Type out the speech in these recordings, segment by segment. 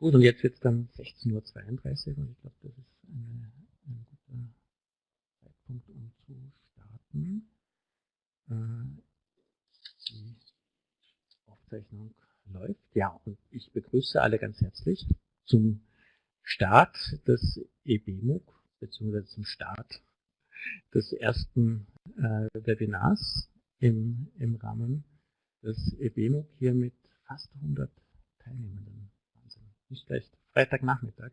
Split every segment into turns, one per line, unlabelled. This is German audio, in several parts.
Gut, und jetzt wird es dann 16.32 Uhr und ich glaube, das ist eine, ein guter Zeitpunkt, um zu starten. Äh, die Aufzeichnung läuft. Ja, und ich begrüße alle ganz herzlich zum Start des EBMUG, beziehungsweise zum Start des ersten äh, Webinars im, im Rahmen des EBMUG hier mit fast 100 Teilnehmenden. Nicht schlecht. Freitagnachmittag.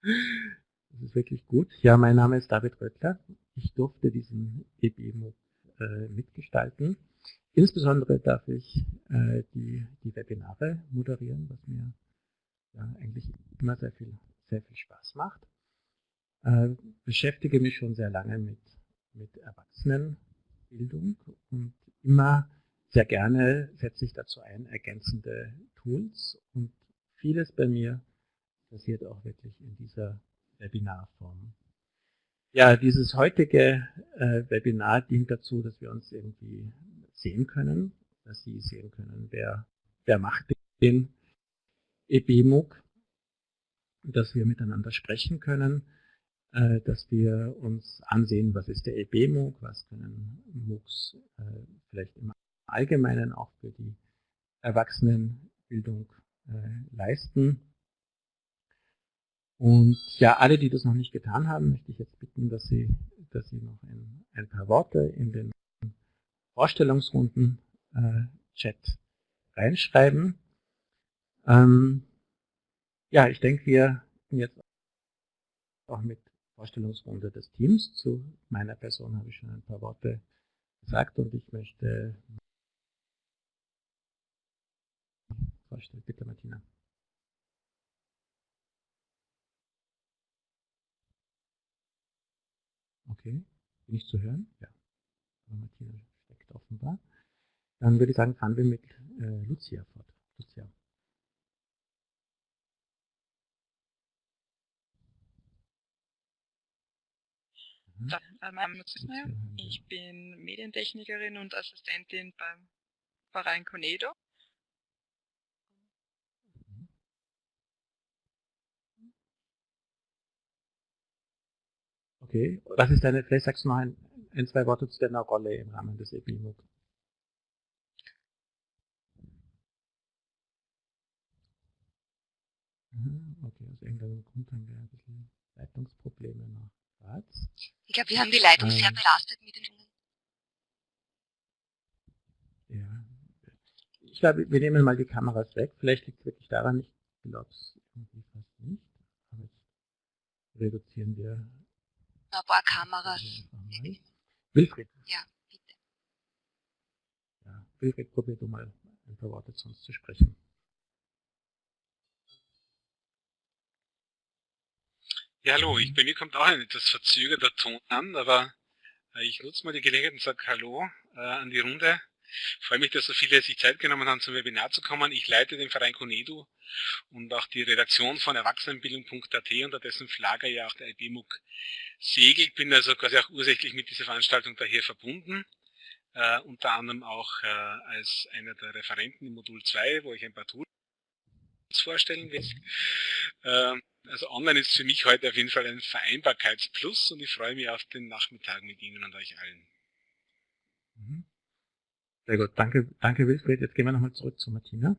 Das ist wirklich gut. Ja, mein Name ist David Röttler. Ich durfte diesen EBMUG äh, mitgestalten. Insbesondere darf ich äh, die, die Webinare moderieren, was mir ja, eigentlich immer sehr viel, sehr viel Spaß macht. Äh, beschäftige mich schon sehr lange mit, mit Erwachsenenbildung und immer sehr gerne setze ich dazu ein ergänzende Tools und vieles bei mir passiert auch wirklich in dieser Webinarform. Ja, dieses heutige äh, Webinar dient dazu, dass wir uns irgendwie sehen können, dass Sie sehen können, wer, wer macht den EBMUG, dass wir miteinander sprechen können, äh, dass wir uns ansehen, was ist der EBMUG, was können MOOCs äh, vielleicht im Allgemeinen auch für die Erwachsenenbildung äh, leisten. Und ja, alle, die das noch nicht getan haben, möchte ich jetzt bitten, dass Sie, dass Sie noch ein, ein paar Worte in den Vorstellungsrunden-Chat äh, reinschreiben. Ähm, ja, ich denke, wir sind jetzt auch mit Vorstellungsrunde des Teams. Zu meiner Person habe ich schon ein paar Worte gesagt und ich möchte vorstellen. Bitte, Martina. Okay, bin ich zu hören? Ja. Aber Martina steckt offenbar. Dann würde ich sagen, fahren wir mit äh, Lucia fort. Lucia.
Mhm. Mein Name ist. Ich bin Medientechnikerin und Assistentin beim Verein Conedo.
Okay, was ist deine, vielleicht sagst du noch ein, ein zwei Worte zu deiner Rolle im Rahmen des EPIMUG. Mhm, okay, aus irgendeinem Grund haben wir ein bisschen Leitungsprobleme nach Graz.
Ich glaube, wir haben die Leitung ähm, sehr belastet mit den Jungen.
Ja, ich glaube, wir nehmen mal die Kameras weg. Vielleicht liegt es wirklich daran, ich glaube es irgendwie fast nicht. Aber jetzt reduzieren wir
ein paar Kameras.
Wilfried.
Ja, bitte.
Ja, Wilfried, probier du mal ein paar Worte zu uns zu sprechen.
Ja, hallo, ich, bei mir kommt auch ein etwas verzögerter Ton an, aber äh, ich nutze mal die Gelegenheit und sage Hallo äh, an die Runde. Ich freue mich, dass so viele sich Zeit genommen haben, zum Webinar zu kommen. Ich leite den Verein Conedu und auch die Redaktion von Erwachsenenbildung.at, unter dessen Flagge ja auch der IBMUG segelt. Bin also quasi auch ursächlich mit dieser Veranstaltung daher verbunden. Äh, unter anderem auch äh, als einer der Referenten im Modul 2, wo ich ein paar Tools vorstellen will. Äh, also online ist für mich heute auf jeden Fall ein Vereinbarkeitsplus und ich freue mich auf den Nachmittag mit Ihnen und euch allen.
Mhm. Sehr gut, danke, danke Wilfried. Jetzt gehen wir nochmal zurück zu Martina.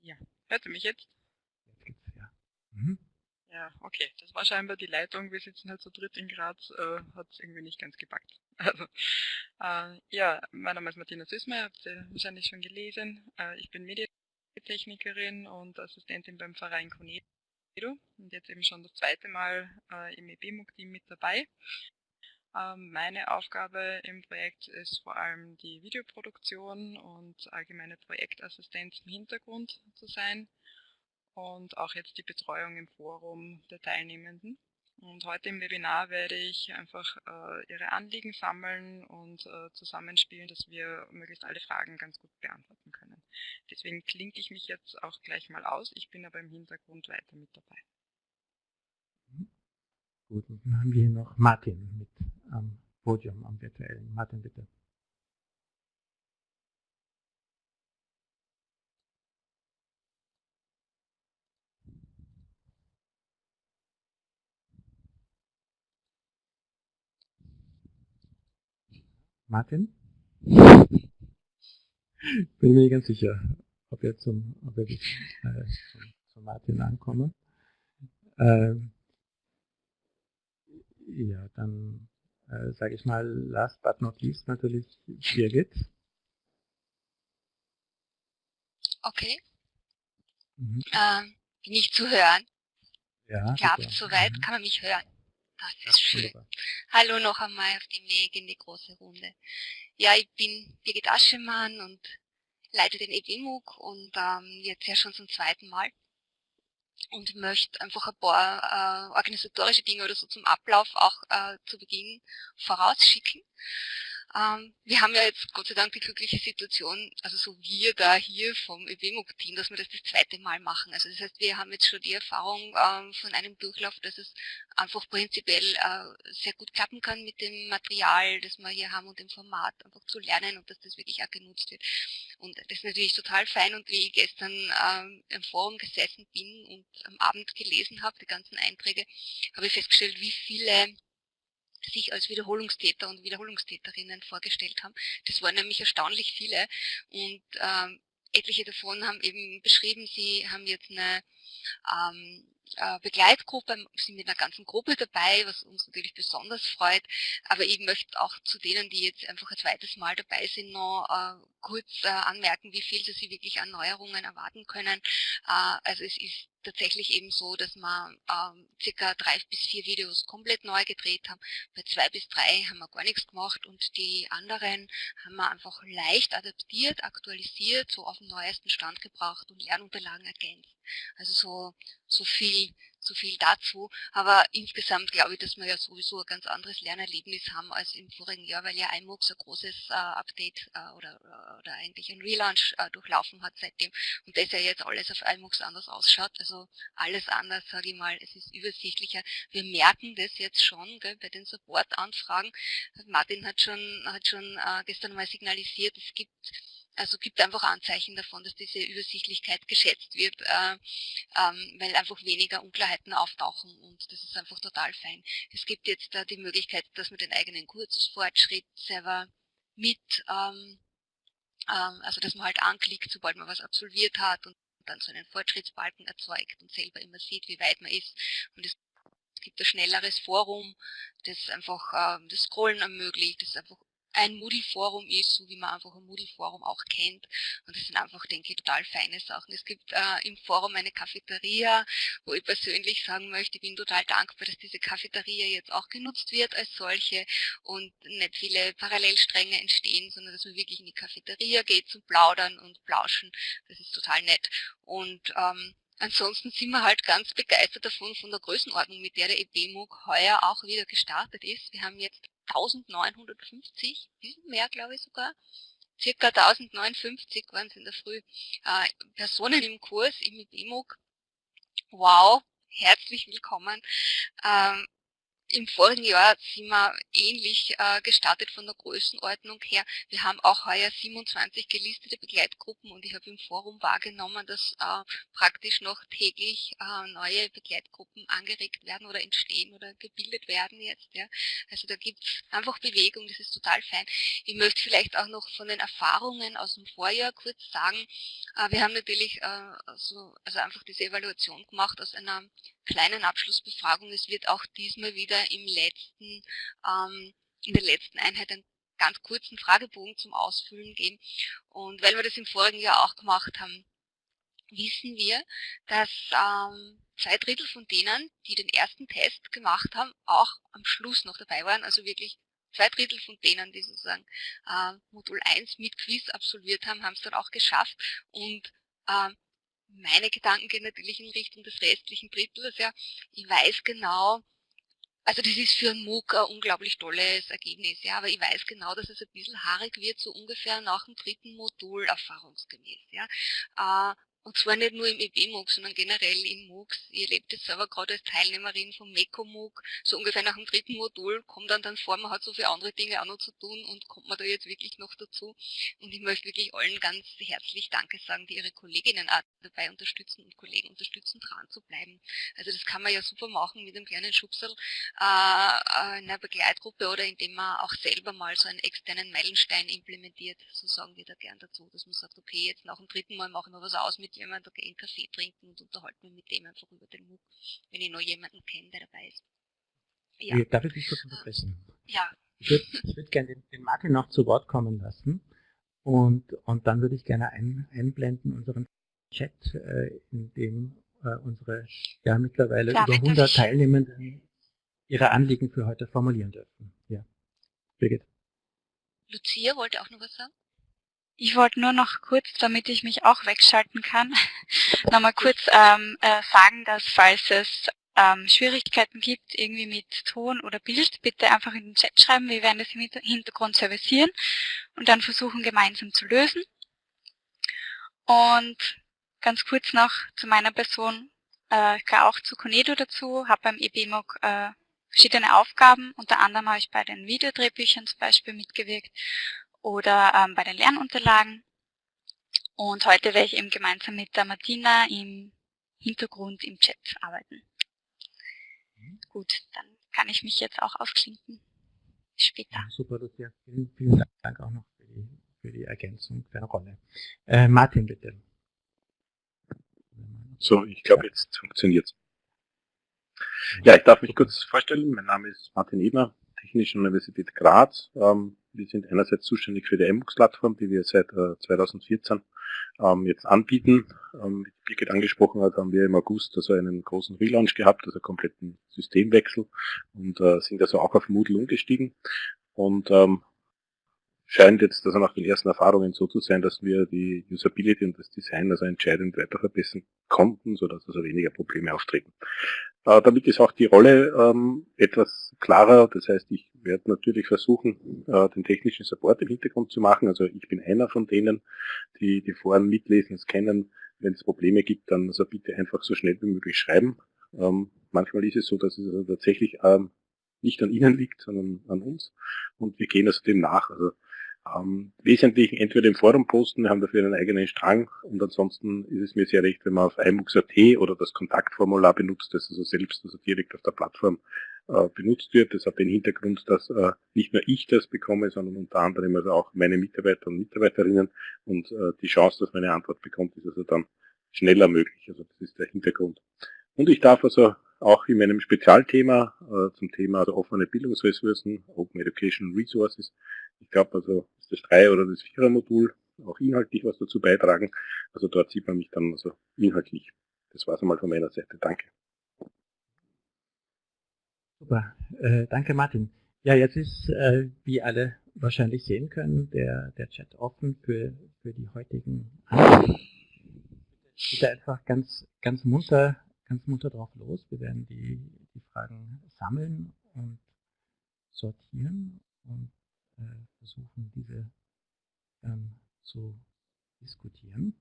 Ja, hört ihr mich jetzt?
Jetzt geht's, ja. Mhm.
Ja, okay, das war scheinbar die Leitung. Wir sitzen halt zu dritt in Graz, äh, hat es irgendwie nicht ganz gepackt. Also, äh, ja, mein Name ist Martina Süßmeier, habt ihr wahrscheinlich schon gelesen. Äh, ich bin Medientechnikerin und Assistentin beim Verein Conedo und jetzt eben schon das zweite Mal äh, im EBMUG-Team mit dabei. Ähm, meine Aufgabe im Projekt ist vor allem die Videoproduktion und allgemeine Projektassistenz im Hintergrund zu sein und auch jetzt die Betreuung im Forum der Teilnehmenden. Und heute im Webinar werde ich einfach äh, Ihre Anliegen sammeln und äh, zusammenspielen, dass wir möglichst alle Fragen ganz gut beantworten können. Deswegen klinke ich mich jetzt auch gleich mal aus. Ich bin aber im Hintergrund weiter mit dabei.
Gut, und dann haben wir hier noch Martin mit am Podium, am virtuellen. Martin, bitte. Martin? Bin mir nicht ganz sicher, ob, er zum, ob ich, äh, zum, zum Martin ankomme. Ähm, ja, dann äh, sage ich mal, last but not least natürlich Birgit.
Okay. Mhm. Ähm, bin ich zu hören?
Ja.
Klappt soweit? Mhm. Kann man mich hören? Das ist ja, schön. Wunderbar. Hallo noch einmal auf dem Weg in die große Runde. Ja, ich bin Birgit Aschemann und leite den EBMUG und ähm, jetzt ja schon zum zweiten Mal und möchte einfach ein paar äh, organisatorische Dinge oder so zum Ablauf auch äh, zu Beginn vorausschicken. Ähm, wir haben ja jetzt Gott sei Dank die glückliche Situation, also so wir da hier vom EWMUG-Team, dass wir das das zweite Mal machen. Also das heißt, wir haben jetzt schon die Erfahrung ähm, von einem Durchlauf, dass es einfach prinzipiell äh, sehr gut klappen kann mit dem Material, das wir hier haben und dem Format einfach zu lernen und dass das wirklich auch genutzt wird. Und das ist natürlich total fein und wie ich gestern ähm, im Forum gesessen bin und am Abend gelesen habe, die ganzen Einträge, habe ich festgestellt, wie viele sich als Wiederholungstäter und Wiederholungstäterinnen vorgestellt haben. Das waren nämlich erstaunlich viele und ähm, etliche davon haben eben beschrieben, sie haben jetzt eine ähm, äh, Begleitgruppe, sind mit einer ganzen Gruppe dabei, was uns natürlich besonders freut. Aber ich möchte auch zu denen, die jetzt einfach ein zweites Mal dabei sind, noch äh, kurz äh, anmerken, wie viel sie wirklich an Neuerungen erwarten können. Äh, also es ist tatsächlich eben so, dass wir ähm, circa drei bis vier Videos komplett neu gedreht haben. Bei zwei bis drei haben wir gar nichts gemacht und die anderen haben wir einfach leicht adaptiert, aktualisiert, so auf den neuesten Stand gebracht und Lernunterlagen ergänzt. Also so, so viel so viel dazu. Aber insgesamt glaube ich, dass wir ja sowieso ein ganz anderes Lernerlebnis haben als im vorigen Jahr, weil ja iMOOC so ein großes äh, Update äh, oder, oder eigentlich ein Relaunch äh, durchlaufen hat seitdem. Und das ja jetzt alles auf iMOOCs anders ausschaut. Also alles anders, sage ich mal, es ist übersichtlicher. Wir merken das jetzt schon gell, bei den Support-Anfragen. Martin hat schon, hat schon äh, gestern mal signalisiert, es gibt also gibt einfach Anzeichen davon, dass diese Übersichtlichkeit geschätzt wird, äh, ähm, weil einfach weniger Unklarheiten auftauchen und das ist einfach total fein. Es gibt jetzt äh, die Möglichkeit, dass man den eigenen Kurzfortschritt selber mit, ähm, ähm, also dass man halt anklickt, sobald man was absolviert hat und dann so einen Fortschrittsbalken erzeugt und selber immer sieht, wie weit man ist. Und es gibt ein schnelleres Forum, das einfach ähm, das Scrollen ermöglicht, das einfach ein Moodle-Forum ist, so wie man einfach ein Moodle-Forum auch kennt. Und das sind einfach, denke ich, total feine Sachen. Es gibt äh, im Forum eine Cafeteria, wo ich persönlich sagen möchte, ich bin total dankbar, dass diese Cafeteria jetzt auch genutzt wird als solche und nicht viele Parallelstränge entstehen, sondern dass man wirklich in die Cafeteria geht zum Plaudern und Plauschen. Das ist total nett. Und ähm, Ansonsten sind wir halt ganz begeistert davon, von der Größenordnung, mit der der EBMUG heuer auch wieder gestartet ist. Wir haben jetzt 1950, bisschen mehr glaube ich sogar, circa 1059 waren es in der Früh, äh, Personen im Kurs im EBMUG. Wow, herzlich willkommen. Ähm, im vorigen Jahr sind wir ähnlich äh, gestartet von der Größenordnung her. Wir haben auch heuer 27 gelistete Begleitgruppen und ich habe im Forum wahrgenommen, dass äh, praktisch noch täglich äh, neue Begleitgruppen angeregt werden oder entstehen oder gebildet werden jetzt. Ja. Also da gibt es einfach Bewegung, das ist total fein. Ich möchte vielleicht auch noch von den Erfahrungen aus dem Vorjahr kurz sagen. Äh, wir haben natürlich äh, so, also einfach diese Evaluation gemacht aus einer kleinen Abschlussbefragung. Es wird auch diesmal wieder im letzten, ähm, in der letzten Einheit einen ganz kurzen Fragebogen zum Ausfüllen geben. Und weil wir das im vorigen Jahr auch gemacht haben, wissen wir, dass ähm, zwei Drittel von denen, die den ersten Test gemacht haben, auch am Schluss noch dabei waren. Also wirklich zwei Drittel von denen, die sozusagen äh, Modul 1 mit Quiz absolviert haben, haben es dann auch geschafft. Und ähm, meine Gedanken gehen natürlich in Richtung des restlichen Drittels. Ja. Ich weiß genau, also das ist für einen MOOC ein unglaublich tolles Ergebnis, ja, aber ich weiß genau, dass es ein bisschen haarig wird, so ungefähr nach dem dritten Modul erfahrungsgemäß. Ja. Äh, Und zwar nicht nur im EB-MOOC, sondern generell in MOOCs. Ihr erlebt es selber gerade als Teilnehmerin vom MECO-MOOC. So ungefähr nach dem dritten Modul kommt dann dann vor, man hat so viele andere Dinge auch noch zu tun und kommt man da jetzt wirklich noch dazu. Und ich möchte wirklich allen ganz herzlich Danke sagen, die ihre Kolleginnen auch dabei unterstützen und Kollegen unterstützen, dran zu bleiben. Also das kann man ja super machen mit einem kleinen Schubserl äh, in einer Begleitgruppe oder indem man auch selber mal so einen externen Meilenstein implementiert. So sagen wir da gern dazu, dass man sagt, okay, jetzt nach dem dritten Mal machen wir was aus mit jemand okay, einen Kaffee trinken und unterhalten mich mit dem einfach über den MOOC, wenn ich noch jemanden kenne, der dabei ist.
Ja. Darf ich dich kurz unterbrechen?
Ja.
Ich würde würd gerne den, den, Martin noch zu Wort kommen lassen und, und dann würde ich gerne ein, einblenden unseren Chat, äh, in dem äh, unsere ja mittlerweile Klar, über 100 Teilnehmenden ihre Anliegen für heute formulieren dürfen. Ja, Birgit.
Lucia wollte auch noch was sagen?
Ich wollte nur noch kurz, damit ich mich auch wegschalten kann, nochmal kurz ähm, äh, sagen, dass falls es ähm, Schwierigkeiten gibt, irgendwie mit Ton oder Bild, bitte einfach in den Chat schreiben. Wir werden das im Hintergrund servicieren und dann versuchen gemeinsam zu lösen. Und ganz kurz noch zu meiner Person. Äh, ich gehöre auch zu Conedo dazu, habe beim EBMOG äh, verschiedene Aufgaben. Unter anderem habe ich bei den Videodrehbüchern zum Beispiel mitgewirkt oder ähm, bei den Lernunterlagen. Und heute werde ich eben gemeinsam mit der Martina im Hintergrund im Chat arbeiten. Mhm. Gut, dann kann ich mich jetzt auch aufklinken. Bis später. Ja,
super, Lucia. Vielen, vielen Dank auch noch für die, für die Ergänzung deiner Rolle. Äh, Martin, bitte.
So, ich glaube, jetzt funktioniert's. Ja, ich darf mich kurz vorstellen. Mein Name ist Martin Ebner, Technische Universität Graz. Ähm, wir sind einerseits zuständig für die MBooks-Plattform, die wir seit äh, 2014 ähm, jetzt anbieten. Ähm, wie Birgit angesprochen hat, haben wir im August also einen großen Relaunch gehabt, also kompletten Systemwechsel und äh, sind also auch auf Moodle umgestiegen. Und ähm, scheint jetzt also nach den ersten Erfahrungen so zu sein, dass wir die Usability und das Design also entscheidend weiter verbessern konnten, sodass also weniger Probleme auftreten. Äh, damit ist auch die Rolle ähm, etwas klarer. Das heißt, ich werde natürlich versuchen, äh, den technischen Support im Hintergrund zu machen. Also ich bin einer von denen, die die Foren mitlesen, es kennen. Wenn es Probleme gibt, dann also bitte einfach so schnell wie möglich schreiben. Ähm, manchmal ist es so, dass es also tatsächlich ähm, nicht an Ihnen liegt, sondern an uns. Und wir gehen also dem nach. Also ähm, wesentlich entweder im Forum posten, wir haben dafür einen eigenen Strang und ansonsten ist es mir sehr recht, wenn man auf iMux.at oder das Kontaktformular benutzt, das also selbst also direkt auf der Plattform äh, benutzt wird. Das hat den Hintergrund, dass äh, nicht nur ich das bekomme, sondern unter anderem also auch meine Mitarbeiter und Mitarbeiterinnen und äh, die Chance, dass meine Antwort bekommt, ist also dann schneller möglich. Also das ist der Hintergrund. Und ich darf also auch in meinem Spezialthema äh, zum Thema also offene Bildungsressourcen, Open Education Resources, ich glaube also ist das Drei- oder das Vierer-Modul auch inhaltlich was dazu beitragen. Also dort sieht man mich dann also inhaltlich. Das war es einmal von meiner Seite. Danke.
Super, äh, danke Martin. Ja, jetzt ist, äh, wie alle wahrscheinlich sehen können, der, der Chat offen für, für die heutigen Antworten. Bitte einfach ganz, ganz munter, ganz munter drauf los. Wir werden die, die Fragen sammeln und sortieren und äh, versuchen, diese ähm, zu diskutieren.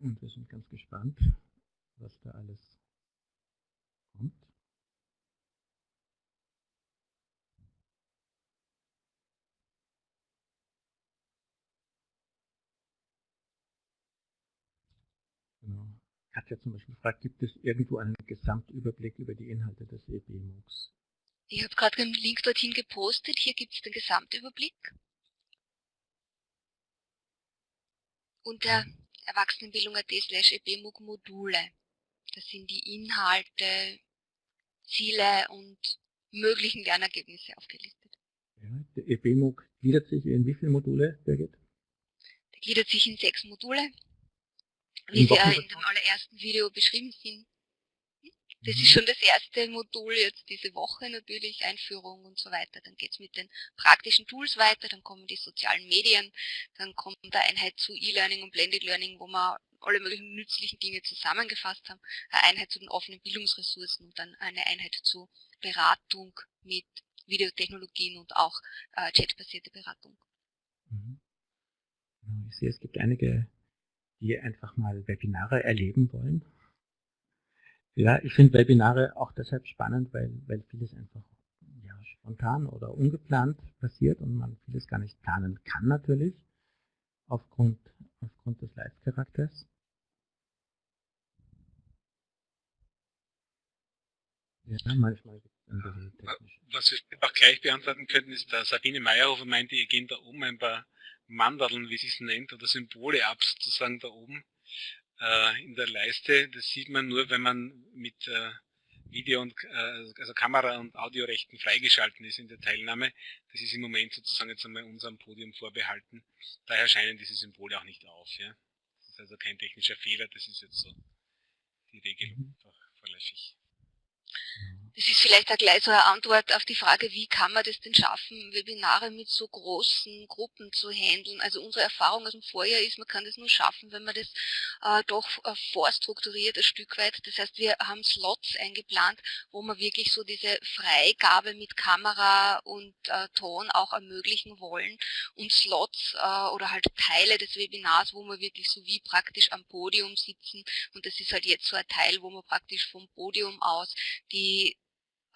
Und wir sind ganz gespannt, was da alles kommt. Genau. Katja zum Beispiel fragt, gibt es irgendwo einen Gesamtüberblick über die Inhalte des EB-MOOCs?
Ich habe gerade einen Link dorthin gepostet. Hier gibt es den Gesamtüberblick. Unter Erwachsenenbildung.at slash EBMOOC Module. Das sind die Inhalte, Ziele und möglichen Lernergebnisse aufgelistet.
Ja, der EBMOOC gliedert sich in wie viele Module, Birgit?
Der gliedert sich in sechs Module, wie sie in dem allerersten Video beschrieben sind. Das ist schon das erste Modul jetzt diese Woche natürlich, Einführung und so weiter. Dann geht's mit den praktischen Tools weiter, dann kommen die sozialen Medien, dann kommt eine Einheit zu E-Learning und Blended Learning, wo wir alle möglichen nützlichen Dinge zusammengefasst haben, eine Einheit zu den offenen Bildungsressourcen und dann eine Einheit zu Beratung mit Videotechnologien und auch äh, chatbasierte Beratung.
Mhm. Ich sehe, es gibt einige, die einfach mal Webinare erleben wollen. Ja, ich finde Webinare auch deshalb spannend, weil, weil vieles einfach ja, spontan oder ungeplant passiert und man vieles gar nicht planen kann natürlich, aufgrund, aufgrund des Live-Charakters.
Ja, manchmal ein bisschen technisch. Was wir auch gleich beantworten könnten, ist, der Sabine Meyerhofer meinte, ihr gehen da oben ein paar Mandeln, wie sie es nennt, oder Symbole ab, sozusagen da oben äh, in der Leiste. Das sieht man nur, wenn man mit äh, Video- und äh, also Kamera- und Audiorechten freigeschalten ist in der Teilnahme. Das ist im Moment sozusagen jetzt einmal unserem Podium vorbehalten. Daher scheinen diese Symbole auch nicht auf. Ja? Das ist also kein technischer Fehler, das ist jetzt so die Regelung mhm. vorläufig.
Das ist vielleicht auch gleich so eine Antwort auf die Frage, wie kann man das denn schaffen, Webinare mit so großen Gruppen zu handeln. Also unsere Erfahrung aus dem Vorjahr ist, man kann das nur schaffen, wenn man das äh, doch äh, vorstrukturiert ein Stück weit. Das heißt, wir haben Slots eingeplant, wo man wirklich so diese Freigabe mit Kamera und äh, Ton auch ermöglichen wollen und Slots äh, oder halt Teile des Webinars, wo man wirklich so wie praktisch am Podium sitzen und das ist halt jetzt so ein Teil, wo man praktisch vom Podium aus die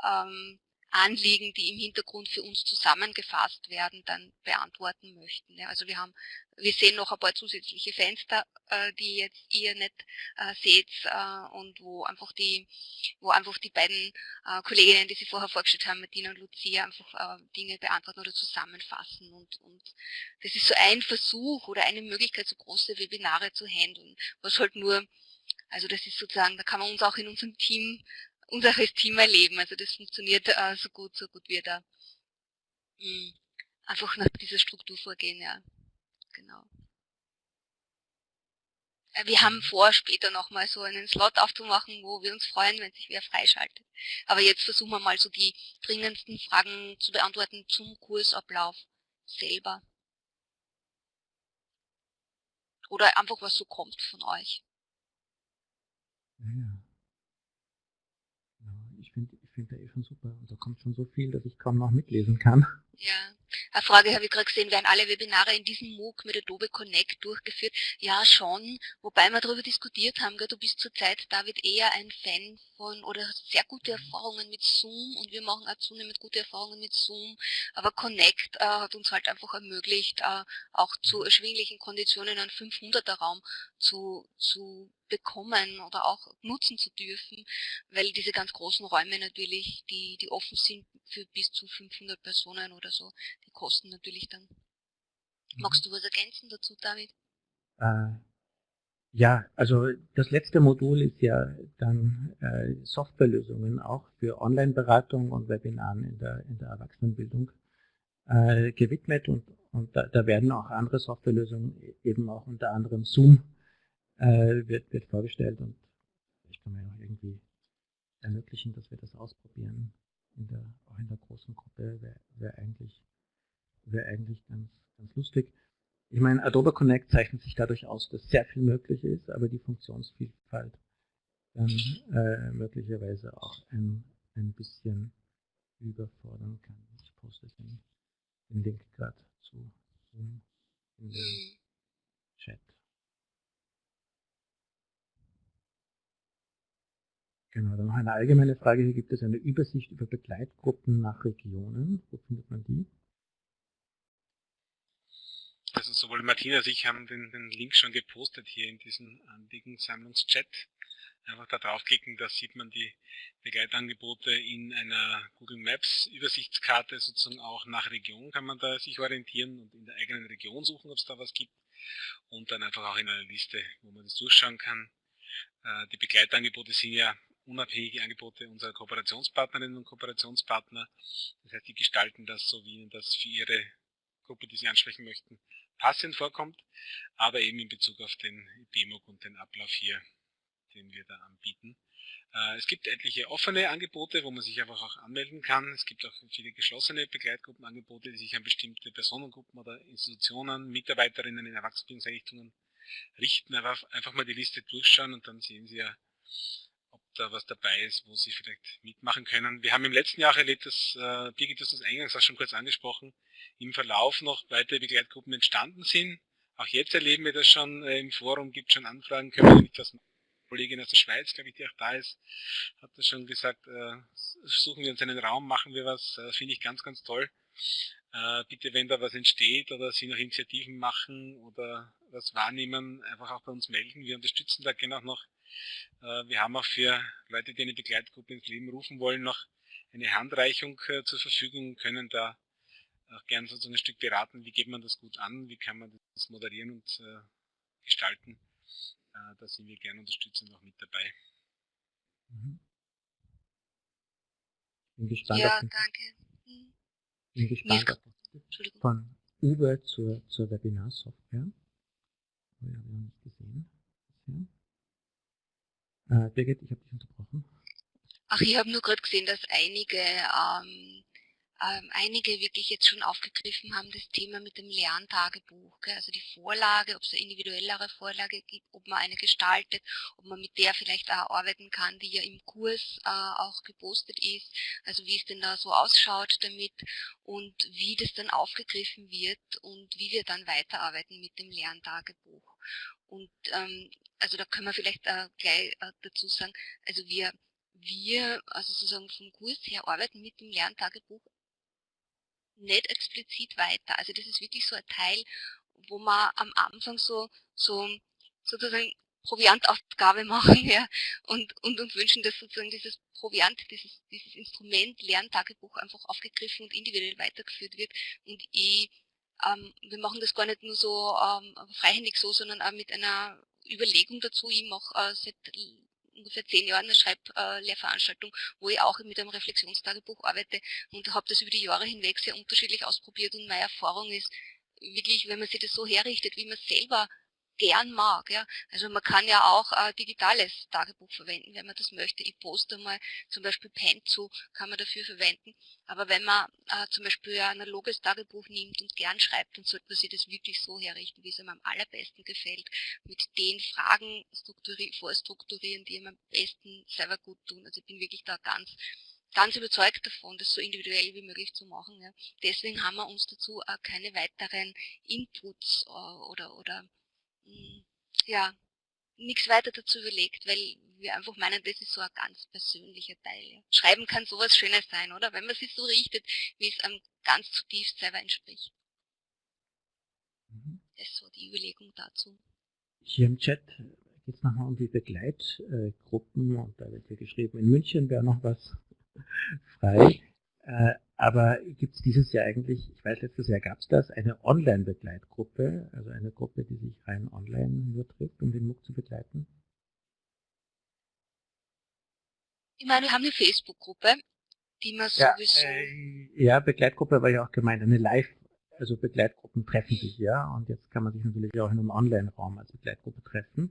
ähm, Anliegen, die im Hintergrund für uns zusammengefasst werden, dann beantworten möchten. Ja, also wir haben, wir sehen noch ein paar zusätzliche Fenster, äh, die jetzt ihr nicht äh, seht äh, und wo einfach die, wo einfach die beiden äh, Kolleginnen, die Sie vorher vorgestellt haben, Martina und Lucia, einfach äh, Dinge beantworten oder zusammenfassen. Und, und das ist so ein Versuch oder eine Möglichkeit, so große Webinare zu handeln, was halt nur also das ist sozusagen, da kann man uns auch in unserem Team unser Team erleben. Also das funktioniert äh, so gut, so gut wir da mh, hm, einfach nach dieser Struktur vorgehen, ja. Genau. Äh, wir haben vor, später nochmal so einen Slot aufzumachen, wo wir uns freuen, wenn sich wer freischaltet. Aber jetzt versuchen wir mal so die dringendsten Fragen zu beantworten zum Kursablauf selber. Oder einfach was so kommt von euch.
Ja finde der eh schon super. Und da kommt schon so viel, dass ich kaum noch mitlesen kann.
Ja, eine Frage habe ich gerade gesehen, werden alle Webinare in diesem MOOC mit Adobe Connect durchgeführt? Ja, schon, wobei wir darüber diskutiert haben, gell, du bist zurzeit, David, eher ein Fan von oder sehr gute. Erfahrungen mit Zoom und wir machen auch zunehmend gute Erfahrungen mit Zoom, aber Connect äh, hat uns halt einfach ermöglicht, äh, auch zu erschwinglichen Konditionen einen 500er Raum zu, zu bekommen oder auch nutzen zu dürfen, weil diese ganz großen Räume natürlich, die, die offen sind für bis zu 500 Personen oder so, die kosten natürlich dann. Mhm. Magst du was ergänzen dazu, David?
Äh, ja, also das letzte Modul ist ja dann äh, Softwarelösungen auch für Online-Beratung und Webinaren in der, in der Erwachsenenbildung äh, gewidmet und, und da, da werden auch andere Softwarelösungen, e-, eben auch unter anderem Zoom, äh, wird, wird vorgestellt und ich kann mir auch irgendwie ermöglichen, dass wir das ausprobieren. In der, auch in der großen Gruppe wäre wär eigentlich, wär eigentlich ganz, ganz lustig. Ich meine, Adobe Connect zeichnet sich dadurch aus, dass sehr viel möglich ist, aber die Funktionsvielfalt dann äh, möglicherweise auch ein, ein bisschen überfordern kann. Ich poste den, den Link gerade zu in den Chat. Genau, dann noch eine allgemeine Frage. Hier gibt es eine Übersicht über Begleitgruppen nach Regionen. Wo findet man die?
Also sowohl Martina als ich haben den, den Link schon gepostet hier in diesem Anliegensammlungschat. Einfach da draufklicken, da sieht man die Begleitangebote in einer Google Maps Übersichtskarte, sozusagen auch nach Region kann man da sich orientieren und in der eigenen Region suchen, ob es da was gibt. Und dann einfach auch in einer Liste, wo man das durchschauen kann. Äh, die Begleitangebote sind ja unabhängige Angebote unserer Kooperationspartnerinnen und Kooperationspartner. Das heißt, die gestalten das so, wie ihnen das für ihre Gruppe, die sie ansprechen möchten, passend vorkommt, aber eben in Bezug auf den BMOG und den Ablauf hier, den wir da anbieten. Äh, es gibt etliche offene Angebote, wo man sich einfach auch anmelden kann. Es gibt auch viele geschlossene Begleitgruppenangebote, die sich an bestimmte Personengruppen oder Institutionen, Mitarbeiterinnen in Erwachsenenbildungseinrichtungen richten. einfach mal die Liste durchschauen und dann sehen Sie ja, da was dabei ist, wo Sie vielleicht mitmachen können. Wir haben im letzten Jahr erlebt, dass äh, Birgit, das eingangs auch schon kurz angesprochen, im Verlauf noch weitere Begleitgruppen entstanden sind, auch jetzt erleben wir das schon äh, im Forum, gibt schon Anfragen, können wir nicht das machen. Kollegin aus der Schweiz, glaube ich, die auch da ist, hat das schon gesagt, äh, suchen wir uns einen Raum, machen wir was, äh, finde ich ganz, ganz toll. Äh, bitte, wenn da was entsteht oder Sie noch Initiativen machen oder was wahrnehmen, einfach auch bei uns melden. Wir unterstützen da gerne auch noch. Äh, wir haben auch für Leute, die eine Begleitgruppe ins Leben rufen wollen, noch eine Handreichung äh, zur Verfügung, können da auch gerne so ein Stück beraten, wie geht man das gut an, wie kann man das moderieren und äh, gestalten. Da sind wir gerne unterstützend noch mit dabei.
Mhm. Bin gespannt
ja, danke.
Mhm. Bin gespannt von Uwe zur, zur Webinar-Software. Oh ja, wir haben nicht gesehen. Äh, Birgit, ich habe dich unterbrochen.
Ach, ich habe nur gerade gesehen, dass einige ähm, ähm, einige wirklich jetzt schon aufgegriffen haben, das Thema mit dem Lerntagebuch. Gell? Also die Vorlage, ob es eine individuellere Vorlage gibt, ob man eine gestaltet, ob man mit der vielleicht auch arbeiten kann, die ja im Kurs äh, auch gepostet ist. Also wie es denn da so ausschaut damit und wie das dann aufgegriffen wird und wie wir dann weiterarbeiten mit dem Lerntagebuch. Und ähm, also da können wir vielleicht äh, gleich äh, dazu sagen, also wir wir, also sozusagen vom Kurs her, arbeiten mit dem Lerntagebuch nicht explizit weiter. Also das ist wirklich so ein Teil, wo man am Anfang so, so sozusagen Proviantaufgabe machen ja, und, und uns wünschen, dass sozusagen dieses Proviant, dieses, dieses Instrument Lerntagebuch einfach aufgegriffen und individuell weitergeführt wird. Und ich, ähm, wir machen das gar nicht nur so ähm, freihändig so, sondern auch mit einer Überlegung dazu. Ich mache äh, seit ungefähr zehn Jahren eine Schreiblehrveranstaltung, wo ich auch mit einem Reflexionstagebuch arbeite und habe das über die Jahre hinweg sehr unterschiedlich ausprobiert und meine Erfahrung ist wirklich, wenn man sich das so herrichtet, wie man selber gern mag. Ja. Also man kann ja auch äh, digitales Tagebuch verwenden, wenn man das möchte. Ich poste mal zum Beispiel Pen zu, kann man dafür verwenden. Aber wenn man äh, zum Beispiel ein analoges Tagebuch nimmt und gern schreibt, dann sollte man sich das wirklich so herrichten, wie es einem am allerbesten gefällt. Mit den Fragen vorstrukturieren, die einem am besten selber gut tun. Also ich bin wirklich da ganz ganz überzeugt davon, das so individuell wie möglich zu machen. Ja. Deswegen haben wir uns dazu äh, keine weiteren Inputs äh, oder, oder ja, nichts weiter dazu überlegt, weil wir einfach meinen, das ist so ein ganz persönlicher Teil. Ja. Schreiben kann sowas Schönes sein, oder? Wenn man sich so richtet, wie es einem ganz zutiefst selber entspricht. Mhm. Das ist so die Überlegung dazu.
Hier im Chat geht es nochmal um die Begleitgruppen und da wird hier geschrieben, in München wäre noch was frei. Äh, aber gibt es dieses Jahr eigentlich, ich weiß, letztes Jahr gab es das, eine Online-Begleitgruppe, also eine Gruppe, die sich rein online nur trifft, um den MOOC zu begleiten?
Ich meine, wir haben eine Facebook-Gruppe, die man
ja,
sowieso...
Äh, ja, Begleitgruppe war ja auch gemeint, eine Live, also Begleitgruppen treffen sich ja und jetzt kann man sich natürlich auch in einem Online-Raum als Begleitgruppe treffen.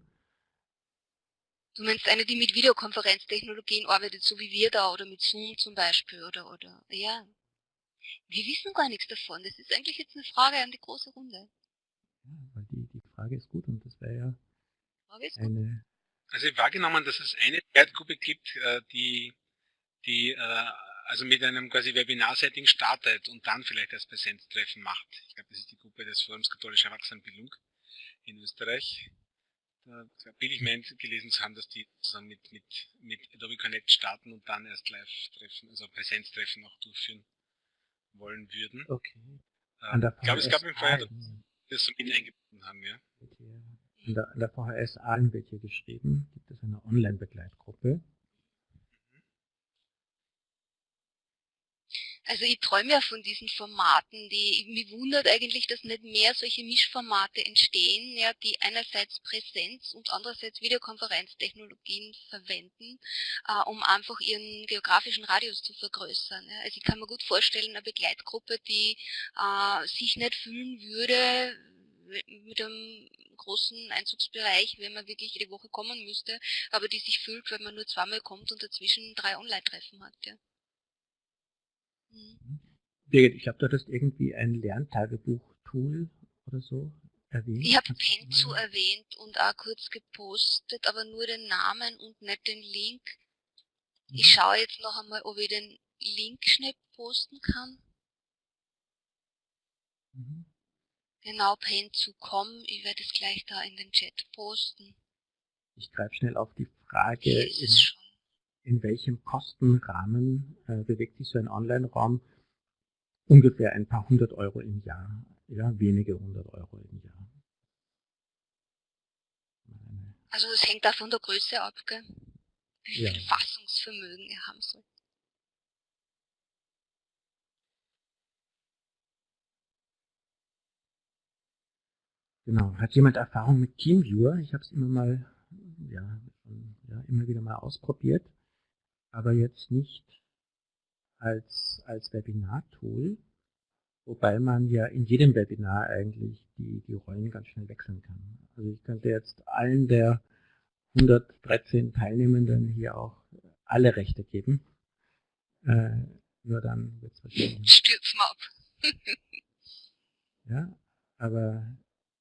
Du meinst eine, die mit Videokonferenztechnologien arbeitet, so wie wir da, oder mit Zoom zum Beispiel, oder, oder, ja. Wir wissen gar nichts davon. Das ist eigentlich jetzt eine Frage an die große Runde.
Ja, weil die, die Frage ist gut und das wäre ja eine...
Also ich habe wahrgenommen, dass es eine Begleitgruppe gibt, äh, die, die äh, also mit einem quasi Webinar-Setting startet und dann vielleicht das Präsenztreffen macht. Ich glaube, das ist die Gruppe des Forums Katholische Erwachsenenbildung in Österreich da bin ich mir gelesen zu haben, dass die zusammen mit, mit, mit Adobe Connect starten und dann erst Live-Treffen, also Präsenztreffen auch durchführen wollen würden.
Okay.
Ähm, ich glaube, es gab im Fall, dass wir so mit eingebunden haben, ja.
An der, an der VHS Aalen wird hier geschrieben, gibt es eine Online-Begleitgruppe.
Also ich träume ja von diesen Formaten, die mich wundert eigentlich, dass nicht mehr solche Mischformate entstehen, ja, die einerseits Präsenz und andererseits Videokonferenztechnologien verwenden, äh, um einfach ihren geografischen Radius zu vergrößern. Ja. Also ich kann mir gut vorstellen, eine Begleitgruppe, die äh, sich nicht fühlen würde mit einem großen Einzugsbereich, wenn man wirklich jede Woche kommen müsste, aber die sich fühlt, wenn man nur zweimal kommt und dazwischen drei Online-Treffen hat. Ja.
Birgit, ich glaube, du hattest irgendwie ein Lerntagebuch-Tool oder so erwähnt.
Ich habe Penzu erwähnt und auch kurz gepostet, aber nur den Namen und nicht den Link. Mhm. Ich schaue jetzt noch einmal, ob ich den Link schnell posten kann. Mhm. Genau, pain2com. Ich werde es gleich da in den Chat posten.
Ich greife schnell auf die Frage, in, in, welchem Kostenrahmen äh, bewegt sich so ein Online-Raum? Ungefähr ein paar hundert Euro im Jahr. Ja, wenige hundert Euro im Jahr.
Also das hängt auch von der Größe ab, gell? wie ja. viel Fassungsvermögen er haben soll.
Genau. Hat jemand Erfahrung mit Teamviewer? Ich habe es immer mal, ja, ja, immer wieder mal ausprobiert, aber jetzt nicht als, als Webinar-Tool, wobei man ja in jedem Webinar eigentlich die, die Rollen ganz schnell wechseln kann. Also ich könnte jetzt allen der 113 Teilnehmenden hier auch alle Rechte geben. Äh, nur dann wird es wahrscheinlich.
Stürzen ab.
ja, aber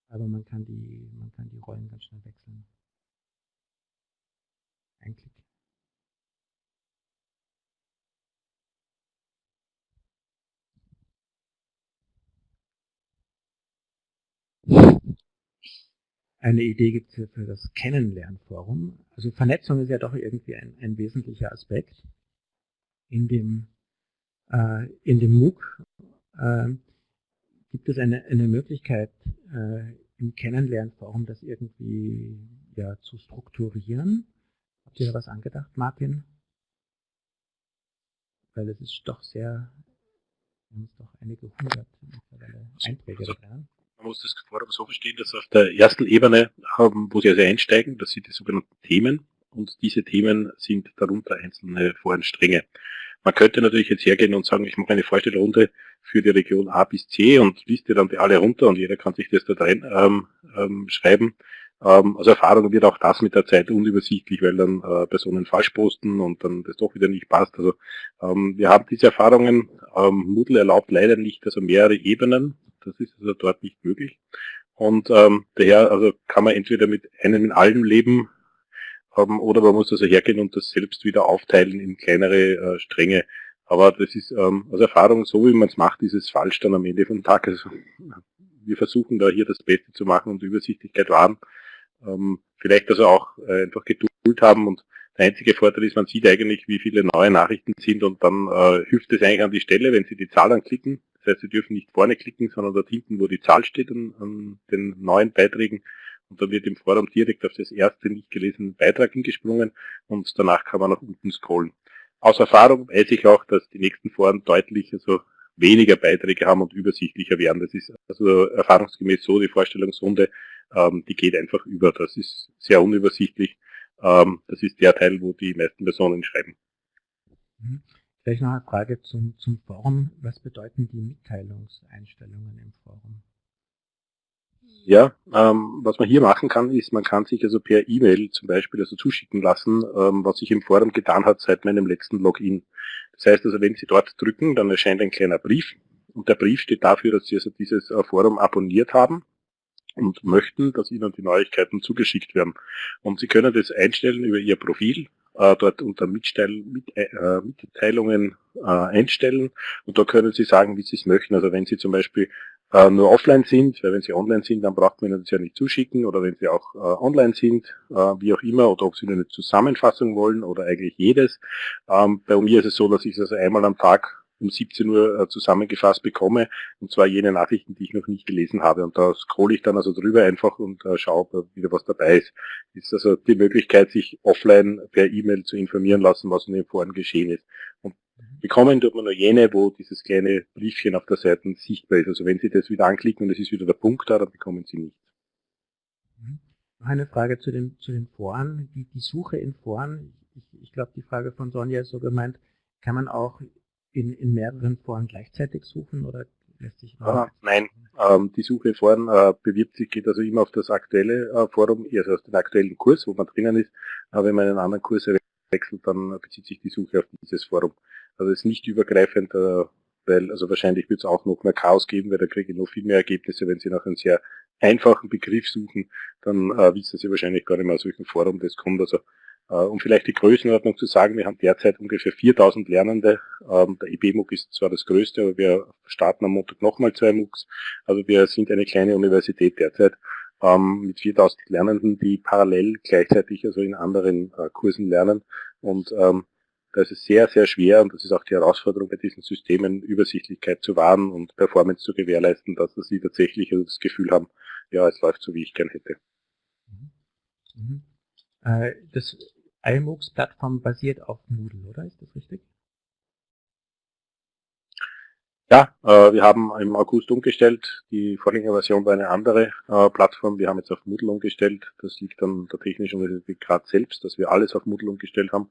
aber man kann die, man kann die Rollen ganz schnell wechseln. Ein Klick. Eine Idee gibt es hier für das Kennenlernforum. Also Vernetzung ist ja doch irgendwie ein, ein wesentlicher Aspekt in dem, äh, in dem MOOC. Äh, gibt es eine, eine Möglichkeit, äh, im Kennenlernforum das irgendwie ja, zu strukturieren. Habt ihr da was angedacht, Martin? Weil es ist doch sehr, wir haben doch einige hundert Einträge also,
drin. Man muss das Forum so verstehen, dass auf der ersten Ebene, haben, wo Sie also einsteigen, das sind die sogenannten Themen und diese Themen sind darunter einzelne Forenstränge. Man könnte natürlich jetzt hergehen und sagen, ich mache eine Vorstellrunde für die Region A bis C und liste dann die alle runter und jeder kann sich das da drin ähm, ähm, schreiben. Ähm, also Erfahrung wird auch das mit der Zeit unübersichtlich, weil dann äh, Personen falsch posten und dann das doch wieder nicht passt. Also ähm, wir haben diese Erfahrungen. Ähm, Moodle erlaubt leider nicht also mehrere Ebenen. Das ist also dort nicht möglich. Und ähm, daher also kann man entweder mit einem in allem leben ähm, oder man muss also hergehen und das selbst wieder aufteilen in kleinere äh, Stränge. Aber das ist ähm, aus Erfahrung, so wie man es macht, ist es falsch dann am Ende vom Tag. Also, wir versuchen da hier das Beste zu machen und Übersichtlichkeit wahren. Ähm, vielleicht also auch äh, einfach Geduld haben und der einzige Vorteil ist, man sieht eigentlich, wie viele neue Nachrichten sind und dann äh, hilft es eigentlich an die Stelle, wenn Sie die Zahl anklicken. Das heißt, Sie dürfen nicht vorne klicken, sondern dort hinten, wo die Zahl steht an, an den neuen Beiträgen, und dann wird im Forum direkt auf das erste nicht gelesene Beitrag hingesprungen und danach kann man nach unten scrollen. Aus Erfahrung weiß ich auch, dass die nächsten Foren deutlich also weniger Beiträge haben und übersichtlicher werden. Das ist also erfahrungsgemäß so, die Vorstellungsrunde, ähm, die geht einfach über. Das ist sehr unübersichtlich. Ähm, das ist der Teil, wo die meisten Personen schreiben.
Mhm. Vielleicht noch eine Frage zum, zum Forum. Was bedeuten die Mitteilungseinstellungen im Forum?
Ja, ähm, was man hier machen kann, ist, man kann sich also per E-Mail zum Beispiel also zuschicken lassen, ähm, was sich im Forum getan hat seit meinem letzten Login. Das heißt also, wenn Sie dort drücken, dann erscheint ein kleiner Brief und der Brief steht dafür, dass Sie also dieses äh, Forum abonniert haben und möchten, dass Ihnen die Neuigkeiten zugeschickt werden. Und Sie können das einstellen über Ihr Profil, äh, dort unter Mitteil, mit, äh, Mitteilungen äh, einstellen und da können Sie sagen, wie Sie es möchten. Also wenn Sie zum Beispiel äh, nur offline sind, weil wenn sie online sind, dann braucht man ihnen das ja nicht zuschicken oder wenn sie auch äh, online sind, äh, wie auch immer, oder ob sie nur eine Zusammenfassung wollen oder eigentlich jedes. Ähm, bei mir ist es so, dass ich es also einmal am Tag um 17 Uhr äh, zusammengefasst bekomme, und zwar jene Nachrichten, die ich noch nicht gelesen habe. Und da scrolle ich dann also drüber einfach und äh, schaue, ob wieder was dabei ist. Ist also die Möglichkeit, sich offline per E-Mail zu informieren lassen, was in den Foren geschehen ist. Und Bekommen tut man nur jene, wo dieses kleine Briefchen auf der Seite sichtbar ist. Also wenn Sie das wieder anklicken und es ist wieder der Punkt da, dann bekommen Sie nichts.
Mhm. Noch eine Frage zu den, zu den Foren. Die, die Suche in Foren, ich, ich glaube, die Frage von Sonja ist so gemeint, kann man auch in, in mehreren Foren gleichzeitig suchen oder lässt sich
ah, Nein, ähm, die Suche in Foren äh, bewirbt sich, geht also immer auf das aktuelle äh, Forum, also auf den aktuellen Kurs, wo man drinnen ist. Aber wenn man einen anderen Kurs wechselt, dann bezieht sich die Suche auf dieses Forum. Also es ist nicht übergreifend, äh, weil also wahrscheinlich wird es auch noch mehr Chaos geben, weil da kriege ich noch viel mehr Ergebnisse. Wenn Sie nach einem sehr einfachen Begriff suchen, dann äh, wissen Sie wahrscheinlich gar nicht mehr, aus welchem Forum das kommt. Also um vielleicht die Größenordnung zu sagen, wir haben derzeit ungefähr 4000 Lernende. Ähm, der IB-MOOC ist zwar das größte, aber wir starten am Montag nochmal zwei MOOCs. Also wir sind eine kleine Universität derzeit ähm, mit 4000 Lernenden, die parallel gleichzeitig also in anderen äh, Kursen lernen. Und ähm, da ist es sehr, sehr schwer und das ist auch die Herausforderung bei diesen Systemen, Übersichtlichkeit zu wahren und Performance zu gewährleisten, dass sie tatsächlich also das Gefühl haben, ja, es läuft so, wie ich gern hätte.
Mhm. Das iMOOCs-Plattform basiert auf Moodle, oder? Ist das richtig?
Ja, äh, wir haben im August umgestellt. Die Vorgängerversion war eine andere äh, Plattform. Wir haben jetzt auf Moodle umgestellt. Das liegt an der Technischen Universität Graz selbst, dass wir alles auf Moodle umgestellt haben.